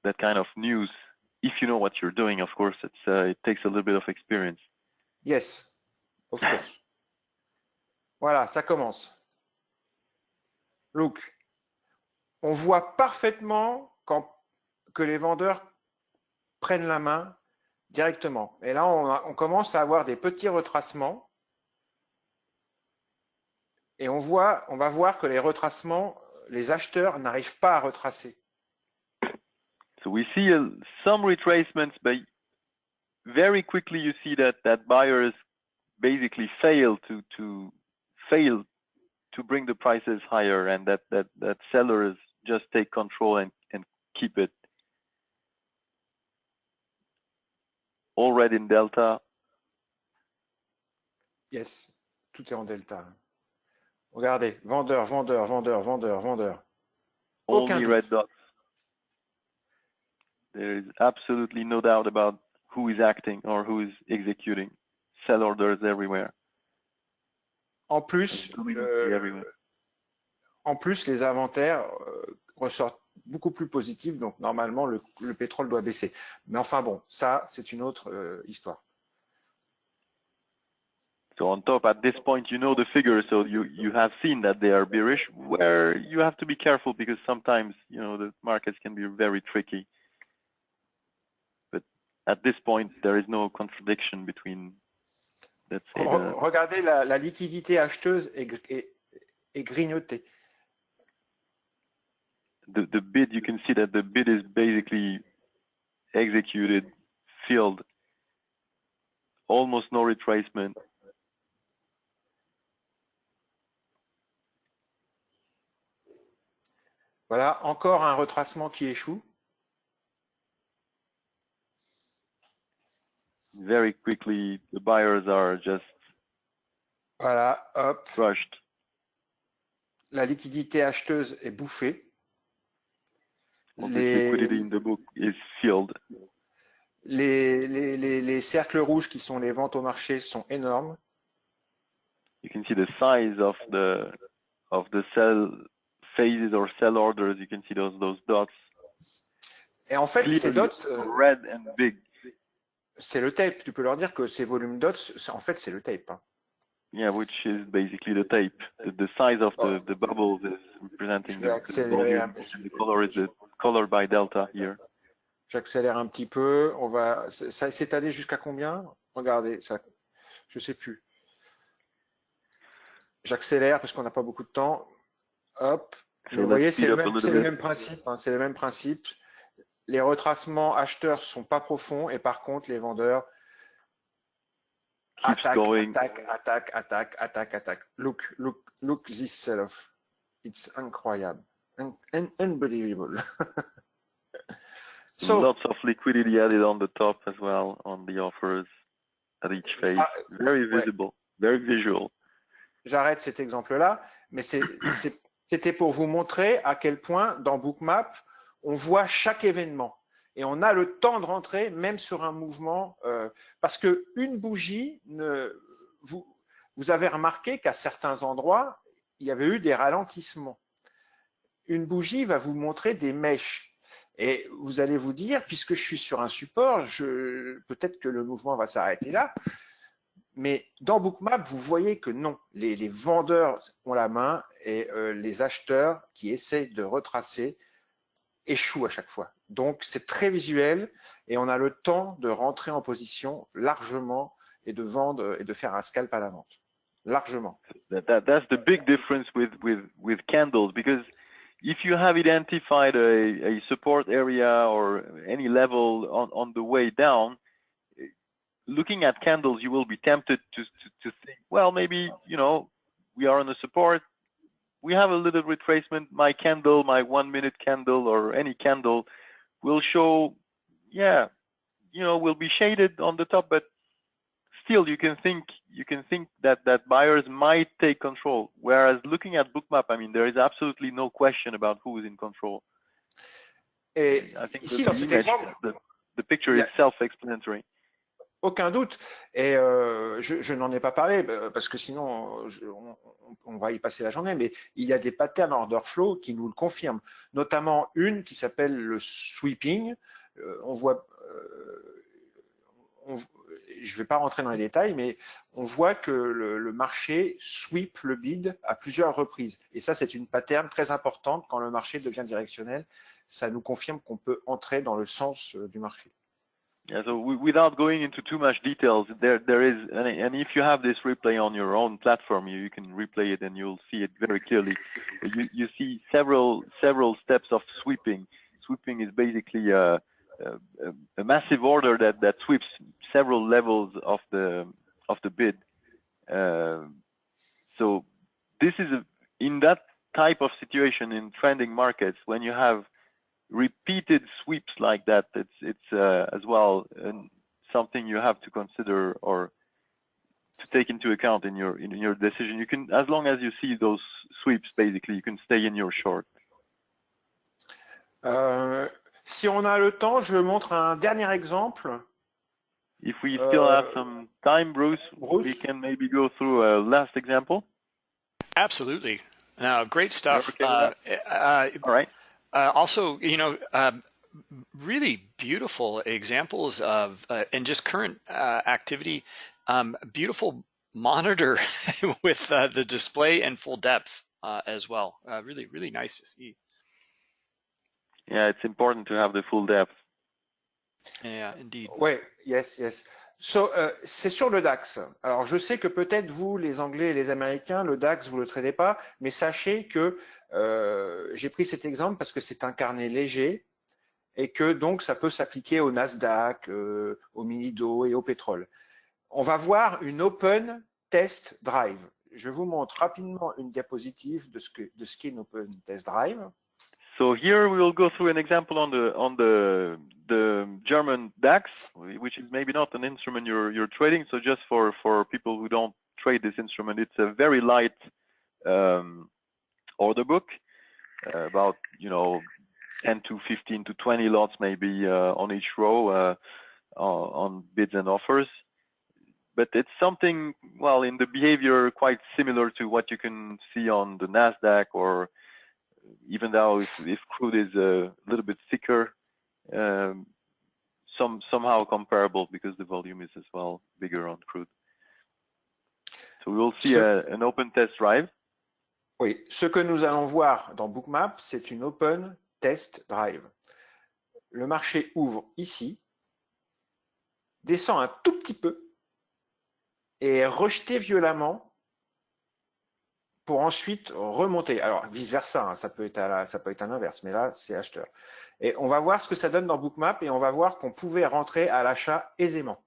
that kind of news. If you know what you're doing, of course, it's, uh, it takes a little bit of experience. Yes, of course. Voilà, ça commence. Look, on voit parfaitement quand, que les vendeurs prennent la main directement. Et là, on, a- on commence à avoir des petits retracements. Et on, voit, on va voir que les retracements, les acheteurs n'arrivent pas à retracer. So we see uh, some retracements, but very quickly you see that that buyers basically fail to to fail to bring the prices higher, and that that that sellers just take control and and keep it. All red in delta. Yes, tout est en delta. Regardez, vendeur, vendeur, vendeur, vendeur, vendeur. Aucun Only doute. red dots. There is absolutely no doubt about who is acting or who is executing. Sell orders everywhere. En plus, euh, en plus, les inventaires euh, ressortent beaucoup plus positifs, donc normalement le, le pétrole doit baisser. Mais enfin bon, ça c'est une autre euh, histoire. So on top, at this point, you know the figures, so you you have seen that they are bearish. Where you have to be careful because sometimes you know the markets can be very tricky. At this point, there is no contradiction between, let's say, the, regardez la, la liquidité acheteuse est, est- est grignotée. the the bid. You can see that the bid is basically executed, filled, almost no retracement. Voilà, encore un retracement qui échoue. Very quickly, the buyers are just Voilà, hop, crushed. la liquidité acheteuse est bouffée. Les- liquidity in the book is filled. Les, les, les, les cercles rouges qui sont les ventes au marché sont énormes. you can see the size of the of the cell phases or cell orders. You can see those those dots, Et en fait, ces clearly dots, euh, red and big. C'est le tape. Tu peux leur dire que ces volumes dots, en fait, c'est le tape. hein. Yeah, which is basically the tape. The, the size of the, the bubbles is representing the, volume, the color is the color by delta here. J'accélère un petit peu. On va, ça s'est allé jusqu'à combien? Regardez, ça, je sais plus. J'accélère parce qu'on n'a pas beaucoup de temps. Hop. So vous voyez, speed c'est le, même- le principe. hein, c'est le même principe. Les retracements acheteurs sont pas profonds et par contre, les vendeurs going. attaquent, attaquent, attaquent, attaquent, attaquent. Look, look, look this sell-off. It's incroyable. Un- un- unbelievable. so, Lots of liquidity added on the top as well on the offers at each phase. Ah, Very ouais. visible, very visual. j'arrête cet exemple-là, mais c'était pour vous montrer à quel point dans Bookmap, on voit chaque événement et on a le temps de rentrer même sur un mouvement euh, parce que une bougie, vous, avez remarqué qu'à certains endroits, il y avait eu des ralentissements. Une bougie va vous montrer des mèches. Et vous allez vous dire, puisque je suis sur un support, peut-être que le mouvement va s'arrêter là. Mais dans Bookmap, vous voyez que non, les, vendeurs ont la main et euh, les acheteurs qui essaient de retracer échouent à chaque fois. Donc c'est très visuel et on a le temps de rentrer en position largement et de vendre et de faire un scalp à la vente. Largement. that, that that's the big difference with with with candles because if you have identified a, support area or any level on on the way down looking at candles you will be tempted to to, to think well maybe you know we are on a support we have a little retracement my candle my one minute candle or any candle will show yeah you know will be shaded on the top but still you can think you can think that that buyers might take control. Whereas looking at Bookmap, I mean, there is absolutely no question about who is in control. Et I think the, dans cet image, exemple, the, the picture Yeah. is self-explanatory. Aucun doute. Et euh, je, n'en ai pas parlé euh, parce que sinon on, va y passer la journée, mais il y a des patterns order flow qui nous le confirment, notamment une qui s'appelle le sweeping. Euh, on voit, je ne vais pas rentrer dans les détails, mais on voit que le, le marché sweep le bid à plusieurs reprises. Et ça, c'est une pattern très importante quand le marché devient directionnel. Ça nous confirme qu'on peut entrer dans le sens du marché. Yeah, so without going into too much details, there there is, and, if you have this replay on your own platform, you, you can replay it and you'll see it very clearly. You you see several several steps of sweeping. Sweeping is basically a, a, a massive order that that sweeps several levels of the of the bid. Uh, so this is a, in that type of situation in trending markets when you have repeated sweeps like that, it's it's uh, as well something you have to consider or to take into account in your in your decision. You can, as long as you see those sweeps, basically, you can stay in your short. Euh, si on a le temps, je montre un dernier exemple. If we still have Uh, some time, Bruce, we can maybe go through a last example. Absolutely. Now, great stuff. okay Uh, uh, All right. Uh, also, you know, um, really beautiful examples of uh, and just current uh, activity. Um, beautiful monitor with uh, the display and full depth uh, as well. Uh, really, really nice to see. Yeah, it's important to have the full depth. Yeah, indeed. Wait, yes, yes. So, euh, c'est sur le DAX. Alors, je sais que peut-être vous, les Anglais et les Américains, le DAX, vous le traitez pas, mais sachez que euh, j'ai pris cet exemple parce que c'est un carnet léger et que donc ça peut s'appliquer au Nasdaq, euh, au Minido et au pétrole. On va voir une Open Test Drive. Je vous montre rapidement une diapositive de ce que de ce qu'est une Open Test Drive. So here we will go through an example on the on the the German DAX, which is maybe not an instrument you're you're trading. So just for for people who don't trade this instrument, it's a very light um, order book, uh, about you know 10 to 15 to 20 lots maybe uh, on each row uh, on on bids and offers. But it's something well in the behavior quite similar to what you can see on the Nasdaq or even though if, if crude is a little bit thicker, um, some somehow comparable because the volume is as well bigger on crude. So we will see a, an open test drive. Oui, ce que nous allons voir dans Bookmap, c'est une Open Test Drive. Le marché ouvre ici, descend un tout petit peu et est rejeté violemment pour ensuite remonter. Alors, vice-versa, hein, ça, peut être à la- ça peut être à l'inverse, mais là, c'est acheteur. Et on va voir ce que ça donne dans Bookmap et on va voir qu'on pouvait rentrer à l'achat aisément.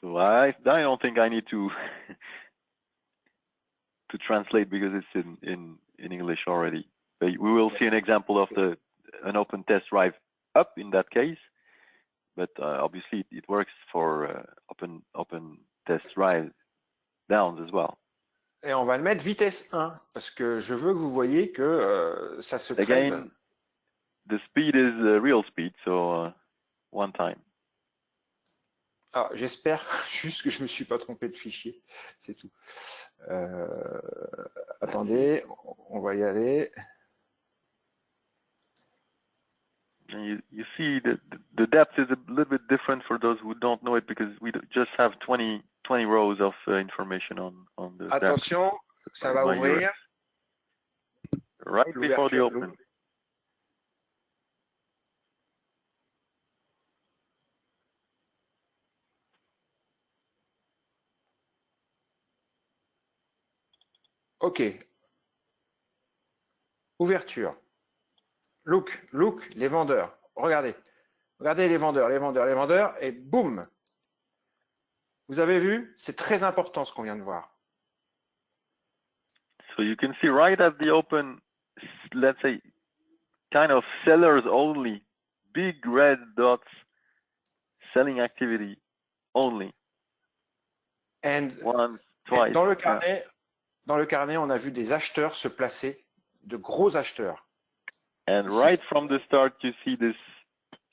So I I don't think I need to to translate because it's in in in English already. But we will see an example of the an open test drive up in that case. But uh, obviously it, it works for uh, open open test drive downs as well. Et on va le mettre vitesse 1 parce que je veux que vous voyez que euh, ça se. Again, the speed is uh, real speed, so uh, one time. Ah, J'espère juste que je me suis pas trompé de fichier, c'est tout. Euh, attendez, on va y aller. And you, you see that the depth is a little bit different for those who don't know it because we just have 20, 20 rows of uh, information on, on the depth Attention, ça va ouvrir. right before the open. Ok. Ouverture. Look, look, les vendeurs. Regardez. Regardez les vendeurs, les vendeurs, les vendeurs, et boum. Vous avez vu C'est très important ce qu'on vient de voir. So you can see right at the open, let's say, kind of sellers only, big red dots, selling activity only. And once, twice. dans le yeah. carnet, dans le carnet, on a vu des acheteurs se placer, de gros acheteurs. And right from the start, you see this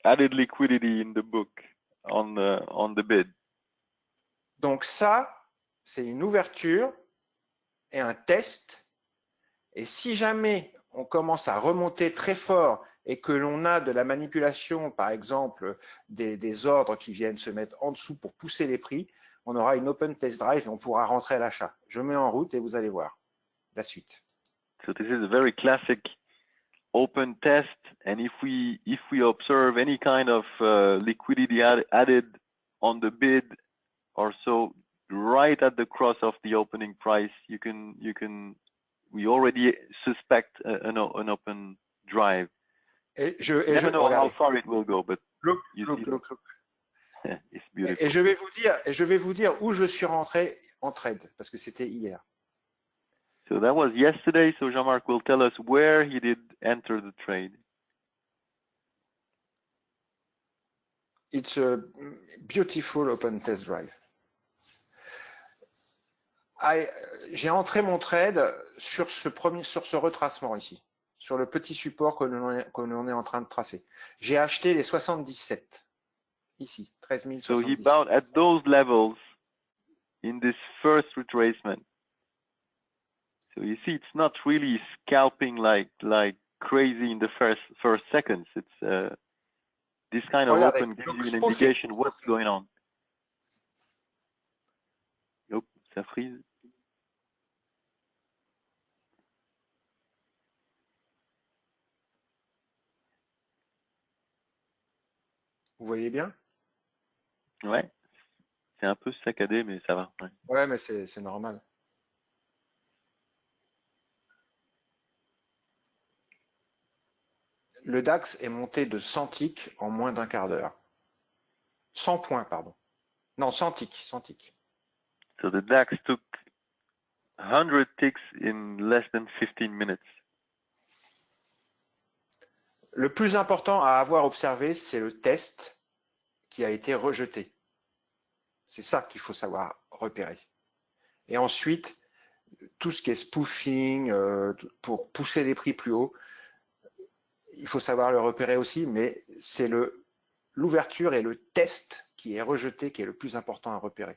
added liquidity in the book on the on the bid. Donc ça, c'est une ouverture et un test. Et si jamais on commence à remonter très fort et que l'on a de la manipulation, par exemple des, des ordres qui viennent se mettre en dessous pour pousser les prix, on aura une open test drive et on pourra rentrer à l'achat. Je mets en route et vous allez voir la suite. So this is a very classic open test. And if we if we observe any kind of uh, liquidity add, added on the bid or so, right at the cross of the opening price, you can you can we already suspect an, an open drive. Et je, et je, never know how far it will go, but look, look, look, look. it's Et, beautiful. et je vais vous dire, et je vais vous dire où je suis rentré en trade parce que c'était hier. So that was yesterday. So Jean-Marc will tell us where he did enter the trade. It's a beautiful open test drive. I- J'ai entré mon trade sur ce premier, sur ce retracement ici, sur le petit support que l'on est, en train de tracer. J'ai acheté les 77 ici, 13 So he 077. bought at those levels in this first retracement. So you see, it's not really scalping like like crazy in the first first seconds. It's uh, this kind of Regardez, open gives you an indication what's going on. Hop, ça freeze. Vous voyez bien Ouais, c'est un peu saccadé, mais ça va. ouais. Ouais, mais c'est normal. Le DAX est monté de 100 ticks en moins d'un quart d'heure. 100 points, pardon. Non, 100 ticks, 100 ticks. So the DAX took 100 ticks in less than 15 minutes. Le plus important à avoir observé, c'est le test qui a été rejeté. C'est ça qu'il faut savoir repérer. Et ensuite, tout ce qui est spoofing, euh, pour pousser les prix plus haut, il faut savoir le repérer aussi, mais c'est l'ouverture et le test qui est rejeté qui est le plus important à repérer.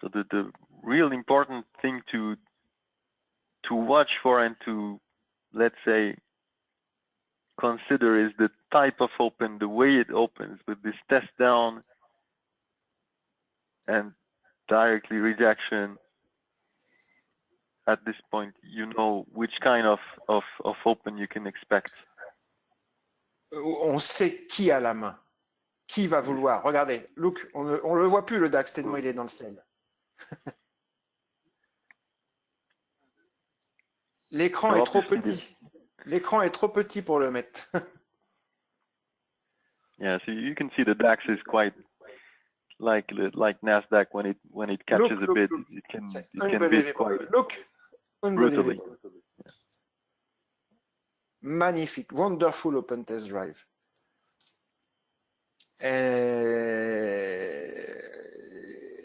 So the, the real important thing to to watch for and to let's say consider is the type of open, the way it opens with this test down and directly rejection. At this point, you know which kind of, of, of open you can expect. On sait qui a la main, qui va vouloir. Regardez, look, on ne on le voit plus le DAX tellement il est dans le ciel. L'écran est trop petit. L'écran est trop petit pour le mettre. Yeah, so you can see the DAX is quite like like Nasdaq when it when it catches Look, a look, look. it can it can quite. Look, unbelievable. Magnifique, wonderful open test drive. Et,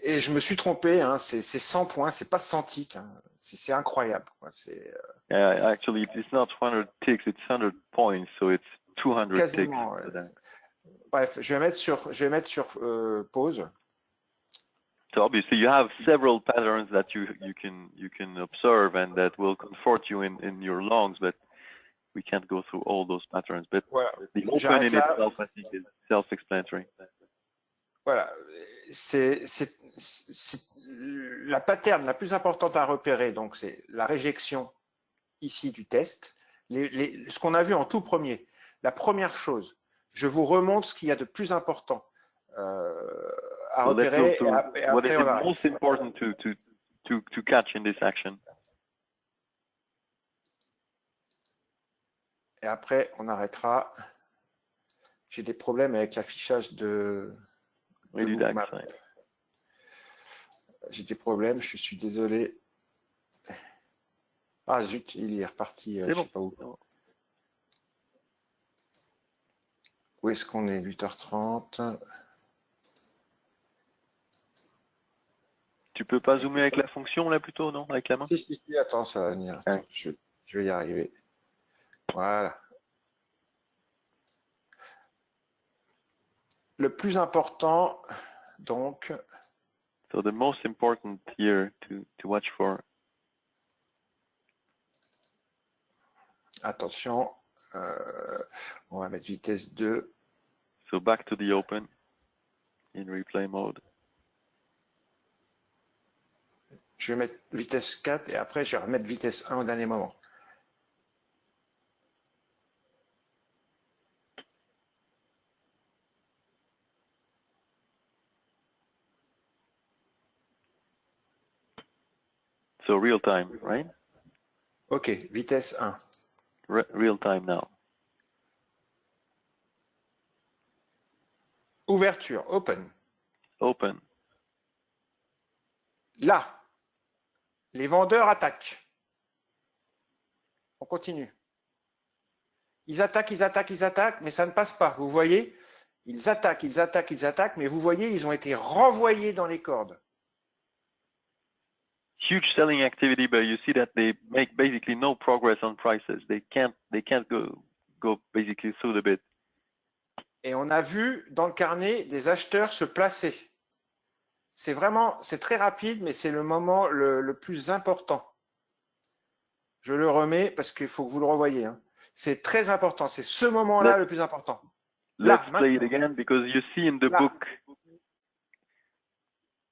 et je me suis trompé, hein, c'est c'est 100 points, c'est pas 100 ticks, hein. c'est incroyable. quoi. C'est euh, Yeah, actually, it's not 100 ticks, it's 100 points, so it's 200 ticks. Quasiment, ouais. bref, je vais mettre sur, je vais mettre sur euh, pause. So obviously, you have several patterns that you you can you can observe and that will comfort you in in your longs, but we can't go through all those patterns. But Voilà, the open in là. itself, I think, is self-explanatory. voilà. C'est c'est- c'est- la pattern la plus importante à repérer. Donc c'est la réjection ici du test. Les- les- ce qu'on a vu en tout premier. La première chose, je vous remonte ce qu'il y a de plus important euh, à So repérer. Et, through ap- et what is après, the most important to to to to catch in this action? Et après, on arrêtera. J'ai des problèmes avec l'affichage de. De ouais. J'ai des problèmes, je suis désolé. Ah zut, il est reparti, euh, C'est je bon. sais pas où. Où est-ce qu'on est? 8h30. Tu peux pas zoomer avec la fonction là plutôt, non Avec la main Si, si, si, attends, ça va venir. Attends, je, je vais y arriver. Voilà. Le plus important, donc, So the most important here to, to watch for, attention, euh, on va mettre vitesse 2. so back to the open in replay mode. Je vais mettre vitesse 4 et après je vais remettre vitesse 1 au dernier moment. So real time, right? Ok, vitesse 1. Re real time now. Ouverture, open. Open. Là, les vendeurs attaquent. On continue. Ils attaquent, ils attaquent, ils attaquent, mais ça ne passe pas. Vous voyez Ils attaquent, ils attaquent, ils attaquent, mais vous voyez, ils ont été renvoyés dans les cordes. Huge selling activity, but you see that they make basically no progress on prices. They can't they can't go go basically through the bid. Et on a vu dans le carnet des acheteurs se placer. C'est vraiment, c'est très rapide, mais c'est le moment le, le plus important. Je le remets parce qu'il faut que vous le revoyez. hein. C'est très important. C'est ce moment-là le plus important. Là, Let's play it maintenant. again because you see in the Là. book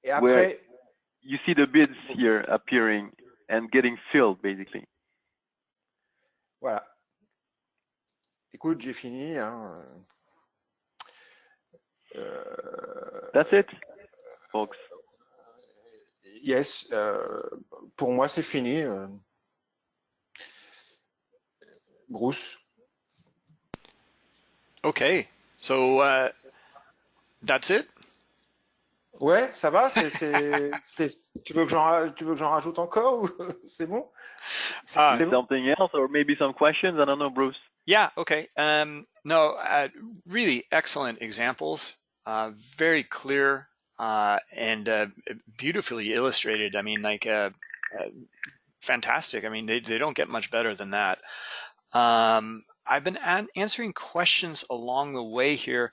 Et après, you see the bids here appearing and getting filled basically. voilà. Écoute, j'ai fini. hein. Euh, That's it, folks. yes, euh, pour moi, c'est fini. euh. Bruce. Okay, so uh, that's it? Ouais, ça va Tu veux que j'en ra- tu veux que j'en rajoute encore ou c'est bon? Ah, C'est bon? Something else or maybe some questions? I don't know, Bruce. Yeah, okay. Um, no, uh, really excellent examples, uh, very clear uh, and uh, beautifully illustrated. I mean, like, uh, uh, fantastic. I mean, they, they don't get much better than that. Um, I've been an- answering questions along the way here.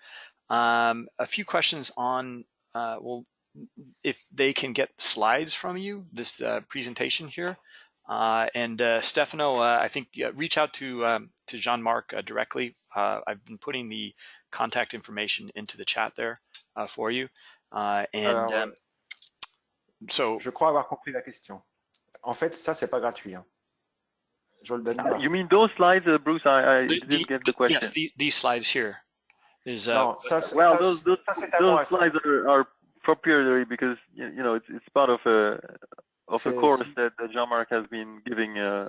Um, a few questions on, uh, well, if they can get slides from you, this presentation here. Uh, and uh, Stefano, uh, I think reach out to um, to Jean-Marc uh, directly. I've been putting the contact information into the chat there for you. Uh, and Alors, um, so, Je crois avoir compris la question. En fait, ça, c'est pas gratuit. hein. Je le donne pas. You mean those slides, uh, Bruce? I, I the- didn't the- get the question. yes, the, these slides here is uh, Non, ça, c'est- Well, ça, those those, ça, c'est à moi, those ça. slides are, are proprietary because you know it's it's part of a of a C'est- course that, that Jean-Marc has been giving. Uh,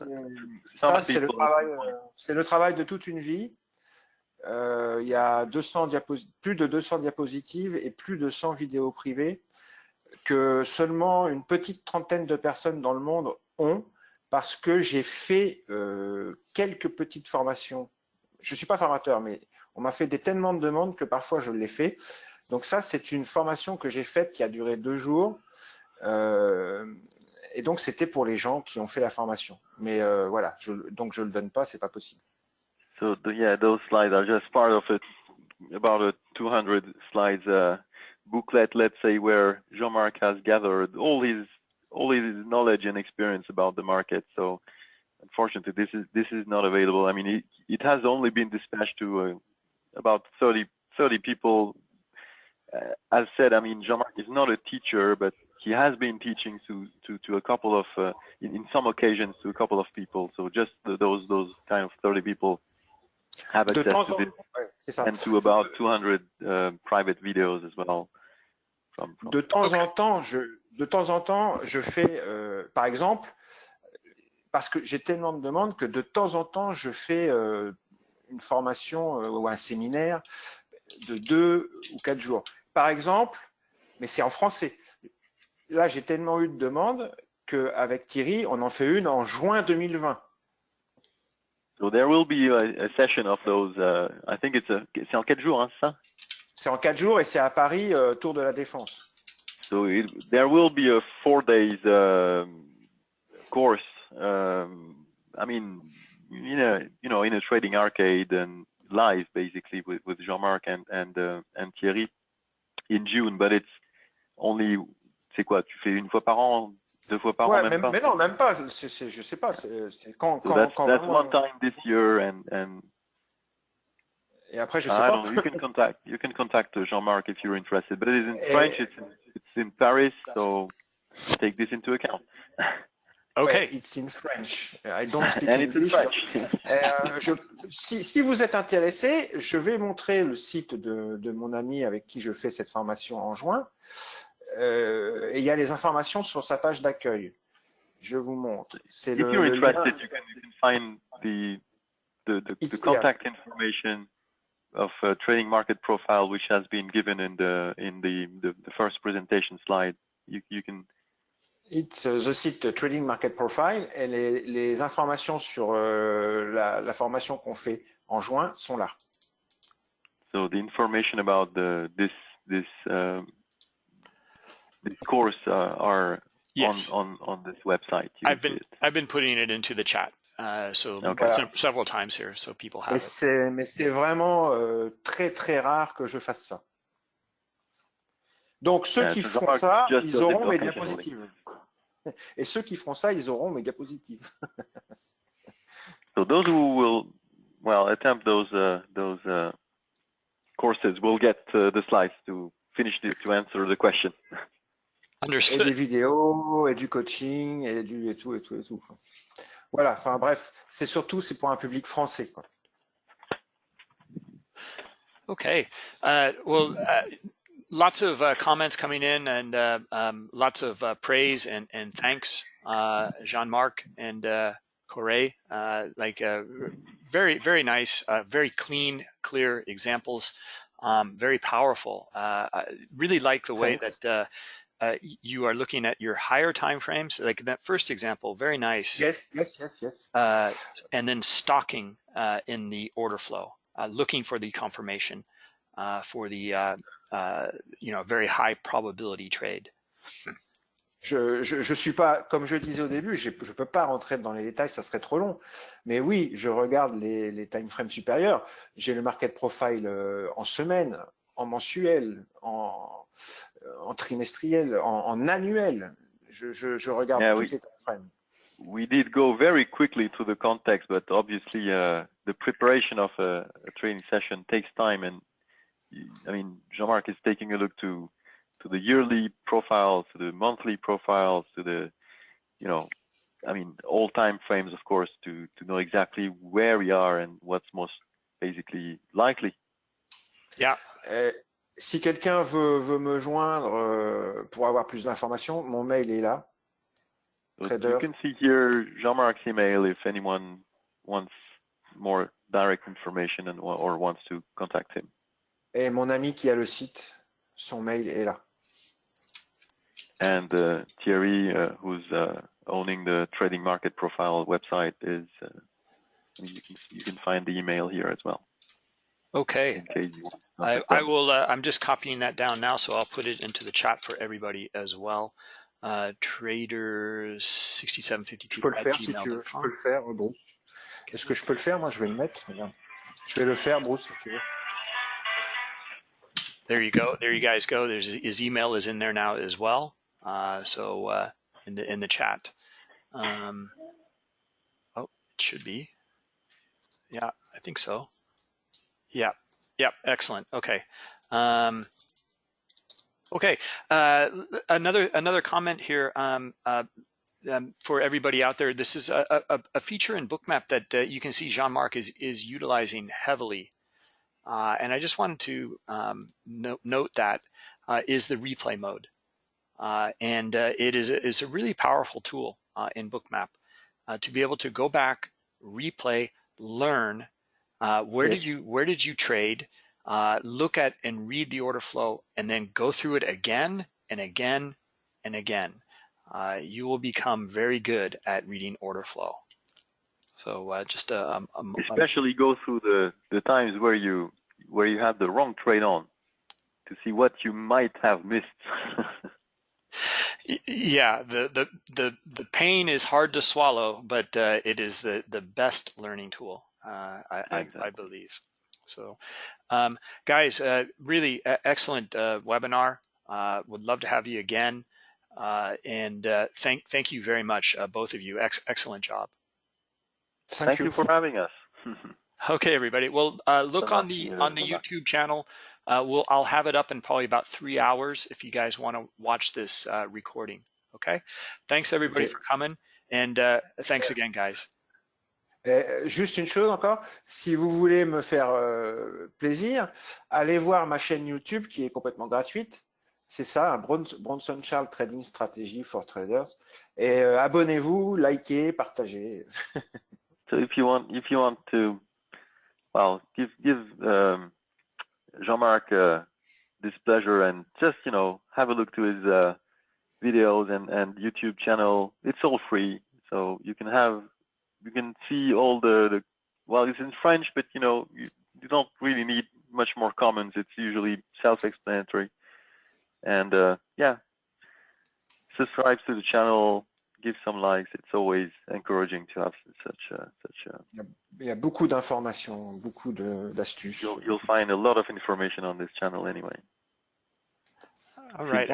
Ça, some c'est le, people- travail, euh, c'est le travail de toute une vie. Euh, il y a 200 diapos- plus de 200 diapositives et plus de 100 vidéos privées que seulement une petite trentaine de personnes dans le monde ont parce que j'ai fait euh, quelques petites formations. Je ne suis pas formateur, mais on m'a fait des tellement de demandes que parfois je l'ai fait. Donc ça, c'est une formation que j'ai faite qui a duré deux jours. Euh, et donc, c'était pour les gens qui ont fait la formation. Mais voilà, je, donc je le donne pas, c'est pas possible. So the, yeah, those slides are just part of it, about a 200 slides uh, booklet, let's say, where Jean-Marc has gathered all his all his knowledge and experience about the market. So unfortunately, this is this is not available. I mean, it, it has only been dispatched to uh, about 30 30 people. Uh, as said, I mean, Jean-Marc is not a teacher, but he has been teaching to to to a couple of uh, in, in some occasions to a couple of people. So just those those kind of 30 people have access to ouais, c'est ça. and to about 200 uh, private videos as well. From, from De temps en temps, je, de temps en temps, je fais, euh, par exemple, parce que j'ai tellement de demandes que de temps en temps, je fais euh, une formation euh, ou un séminaire de deux ou quatre jours. Par exemple, mais c'est en français. Là, j'ai tellement eu de demandes qu'avec Thierry, on en fait une en juin 2020. So there will be a, a session of those. Uh, I think it's a c'est en quatre jours, hein, ça? C'est en quatre jours et c'est à Paris, euh, Tour de la Défense. So it, there will be a four days um, course. Um, I mean, you know, you know, in a trading arcade and live basically with, with Jean-Marc and and uh, and Thierry in June, but it's only. C'est quoi Tu fais une fois par an, deux fois par Ouais, an, même mais, pas mais non, même pas. c'est- je sais pas. C'est quand, So quand, that's quand that's vraiment- one time this year, and and Et après, je sais I pas. know. You can contact you can contact uh, Jean-Marc if you're interested, but it is in Eh. French. It's in, it's in Paris, so take this into account. Okay. Ouais, it's in French. I don't speak and it's in English. French. Euh, je- si, si vous êtes intéressé, je vais montrer le site de, de mon ami avec qui je fais cette formation en juin. Euh, et il y a les informations sur sa page d'accueil. Je vous montre. C'est if le, you're le lien- interested, you can you can find the the the, the here. contact information of uh, trading market profile, which has been given in the in the the, the first presentation slide. You you can It's uh, the site Trading Market Profile et les, les informations sur euh, la, la formation qu'on fait en juin sont là. so the information about the this this um, this course uh, are Yes. on, on on this website. You I've been it. I've been putting it into the chat, uh, so Okay. se- several times here, so people have Mais it. c'est mais c'est vraiment euh, très très rare que je fasse ça. Donc ceux Yeah, qui so font ça, ils auront mes occasionally. diapositives. Et ceux qui feront ça, ils auront mes diapositives. So those who will, well, attempt those uh, those uh, courses will get uh, the slides to finish this to answer the question. Et des vidéos, et du coaching, et du et tout et tout et tout. quoi. Voilà. Enfin bref, c'est surtout c'est pour un public français. Quoi. Okay. Uh, well, uh, lots of uh, comments coming in and uh, um, lots of uh, praise and, and thanks, uh, Jean-Marc and uh, Corey. Uh, like uh, very, very nice, uh, very clean, clear examples. Um, very powerful. Uh, I really like the way Thanks. that uh, you are looking at your higher time frames. Like that first example, very nice. Yes, yes, yes, yes. uh, and then stocking uh, in the order flow, uh, looking for the confirmation uh, for the uh, uh, you know very high probability trade. Je, je, je suis pas, comme je disais au début, je ne peux pas rentrer dans les détails, ça serait trop long. Mais oui, je regarde les, les time frames supérieurs. J'ai le market profile euh, en semaine, en mensuel, en, en trimestriel, en, en annuel. Je, je, je regarde Yeah, toutes oui. les time frames. We did go very quickly to the context, but obviously uh, the preparation of a, a training session takes time. And I mean, Jean-Marc is taking a look to to the yearly profiles, to the monthly profiles, to the you know, I mean, all time frames, of course, to to know exactly where we are and what's most basically likely. Yeah, Euh, si quelqu'un veut, veut me joindre euh, pour avoir plus d'informations, mon mail est là. Trader. you can see here Jean-Marc's email if anyone wants more direct information and or wants to contact him. Et mon ami qui a le site, son mail est là. And uh, Thierry, uh, who's uh, owning the trading market profile website, is uh, you can you can find the email here as well okay. in case you want. to I, I will. Uh, I'm just copying that down now, so I'll put it into the chat for everybody as well. Uh, traders Je 6752 peux le at faire si tu veux. Je peux gmail.com. le faire, Bruce. Est-ce que je peux le faire Moi, je vais le mettre. Regarde. Je vais le faire, Bruce, si tu veux. There you go. There you guys go. There's his email is in there now as well. Uh, so uh, in the in the chat. Um, oh, it should be. Yeah, I think so. Yeah. Yep. Excellent. Okay. Um, okay. Uh, another another comment here. Um, uh, um, for everybody out there, this is a, a, a feature in Bookmap that uh, you can see Jean-Marc is is utilizing heavily. Uh, and I just wanted to um, no, note that uh, is the replay mode. Uh, and uh, it is is a really powerful tool uh, in Bookmap uh, to be able to go back, replay, learn uh, where Yes. did you where did you trade, uh, look at and read the order flow, and then go through it again and again and again. Uh, you will become very good at reading order flow. So uh, just a, a, a, Especially go through the the times where you where you had the wrong trade on to see what you might have missed. Yeah, the, the the the pain is hard to swallow, but uh, it is the the best learning tool. Uh, I, I I believe. So, um, guys, uh, really excellent uh, webinar. Uh, would love to have you again. Uh, and uh, thank thank you very much, uh, both of you. Ex- excellent job. Thank, Thank you for having us. Okay, everybody. Well, uh, look So on the on the so much. YouTube channel. Uh, we'll I'll have it up in probably about three hours if you guys want to watch this uh, recording. Okay. Thanks everybody Okay. for coming, and uh, thanks again, guys. Euh, juste une chose encore, si vous voulez me faire euh, plaisir, allez voir ma chaîne YouTube qui est complètement gratuite. C'est ça, Bronson Charles Trading Strategy for Traders. Et euh, abonnez-vous, likez, partagez. So if you want, if you want to, well, give give um, Jean-Marc uh, this pleasure and just you know have a look to his uh, videos and and YouTube channel. It's all free, so you can have you can see all the, the well, it's in French, but you know you, you don't really need much more comments. It's usually self-explanatory, and uh, yeah, subscribe to the channel give some likes. It's always encouraging to have such a, such a. Il y a beaucoup d'informations, beaucoup de- d'astuces. You'll you'll find a lot of information on this channel anyway. All right.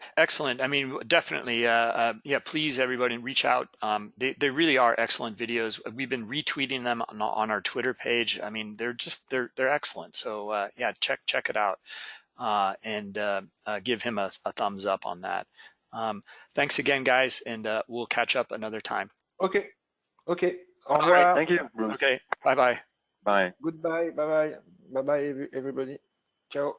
Voilà. Ex- Excellent. I mean, definitely. Uh, uh, yeah, please, everybody, reach out. Um, they, they really are excellent videos. We've been retweeting them on, on our Twitter page. I mean, they're just they're they're excellent. So uh, yeah, check check it out uh, and uh, uh, give him a, a thumbs up on that. Um, thanks again, guys, and uh, we'll catch up another time. Ok, ok. Au All revoir. right, Thank you, Bruce. Okay. Bye bye. Bye. Goodbye. Bye bye. Bye bye, everybody. Ciao.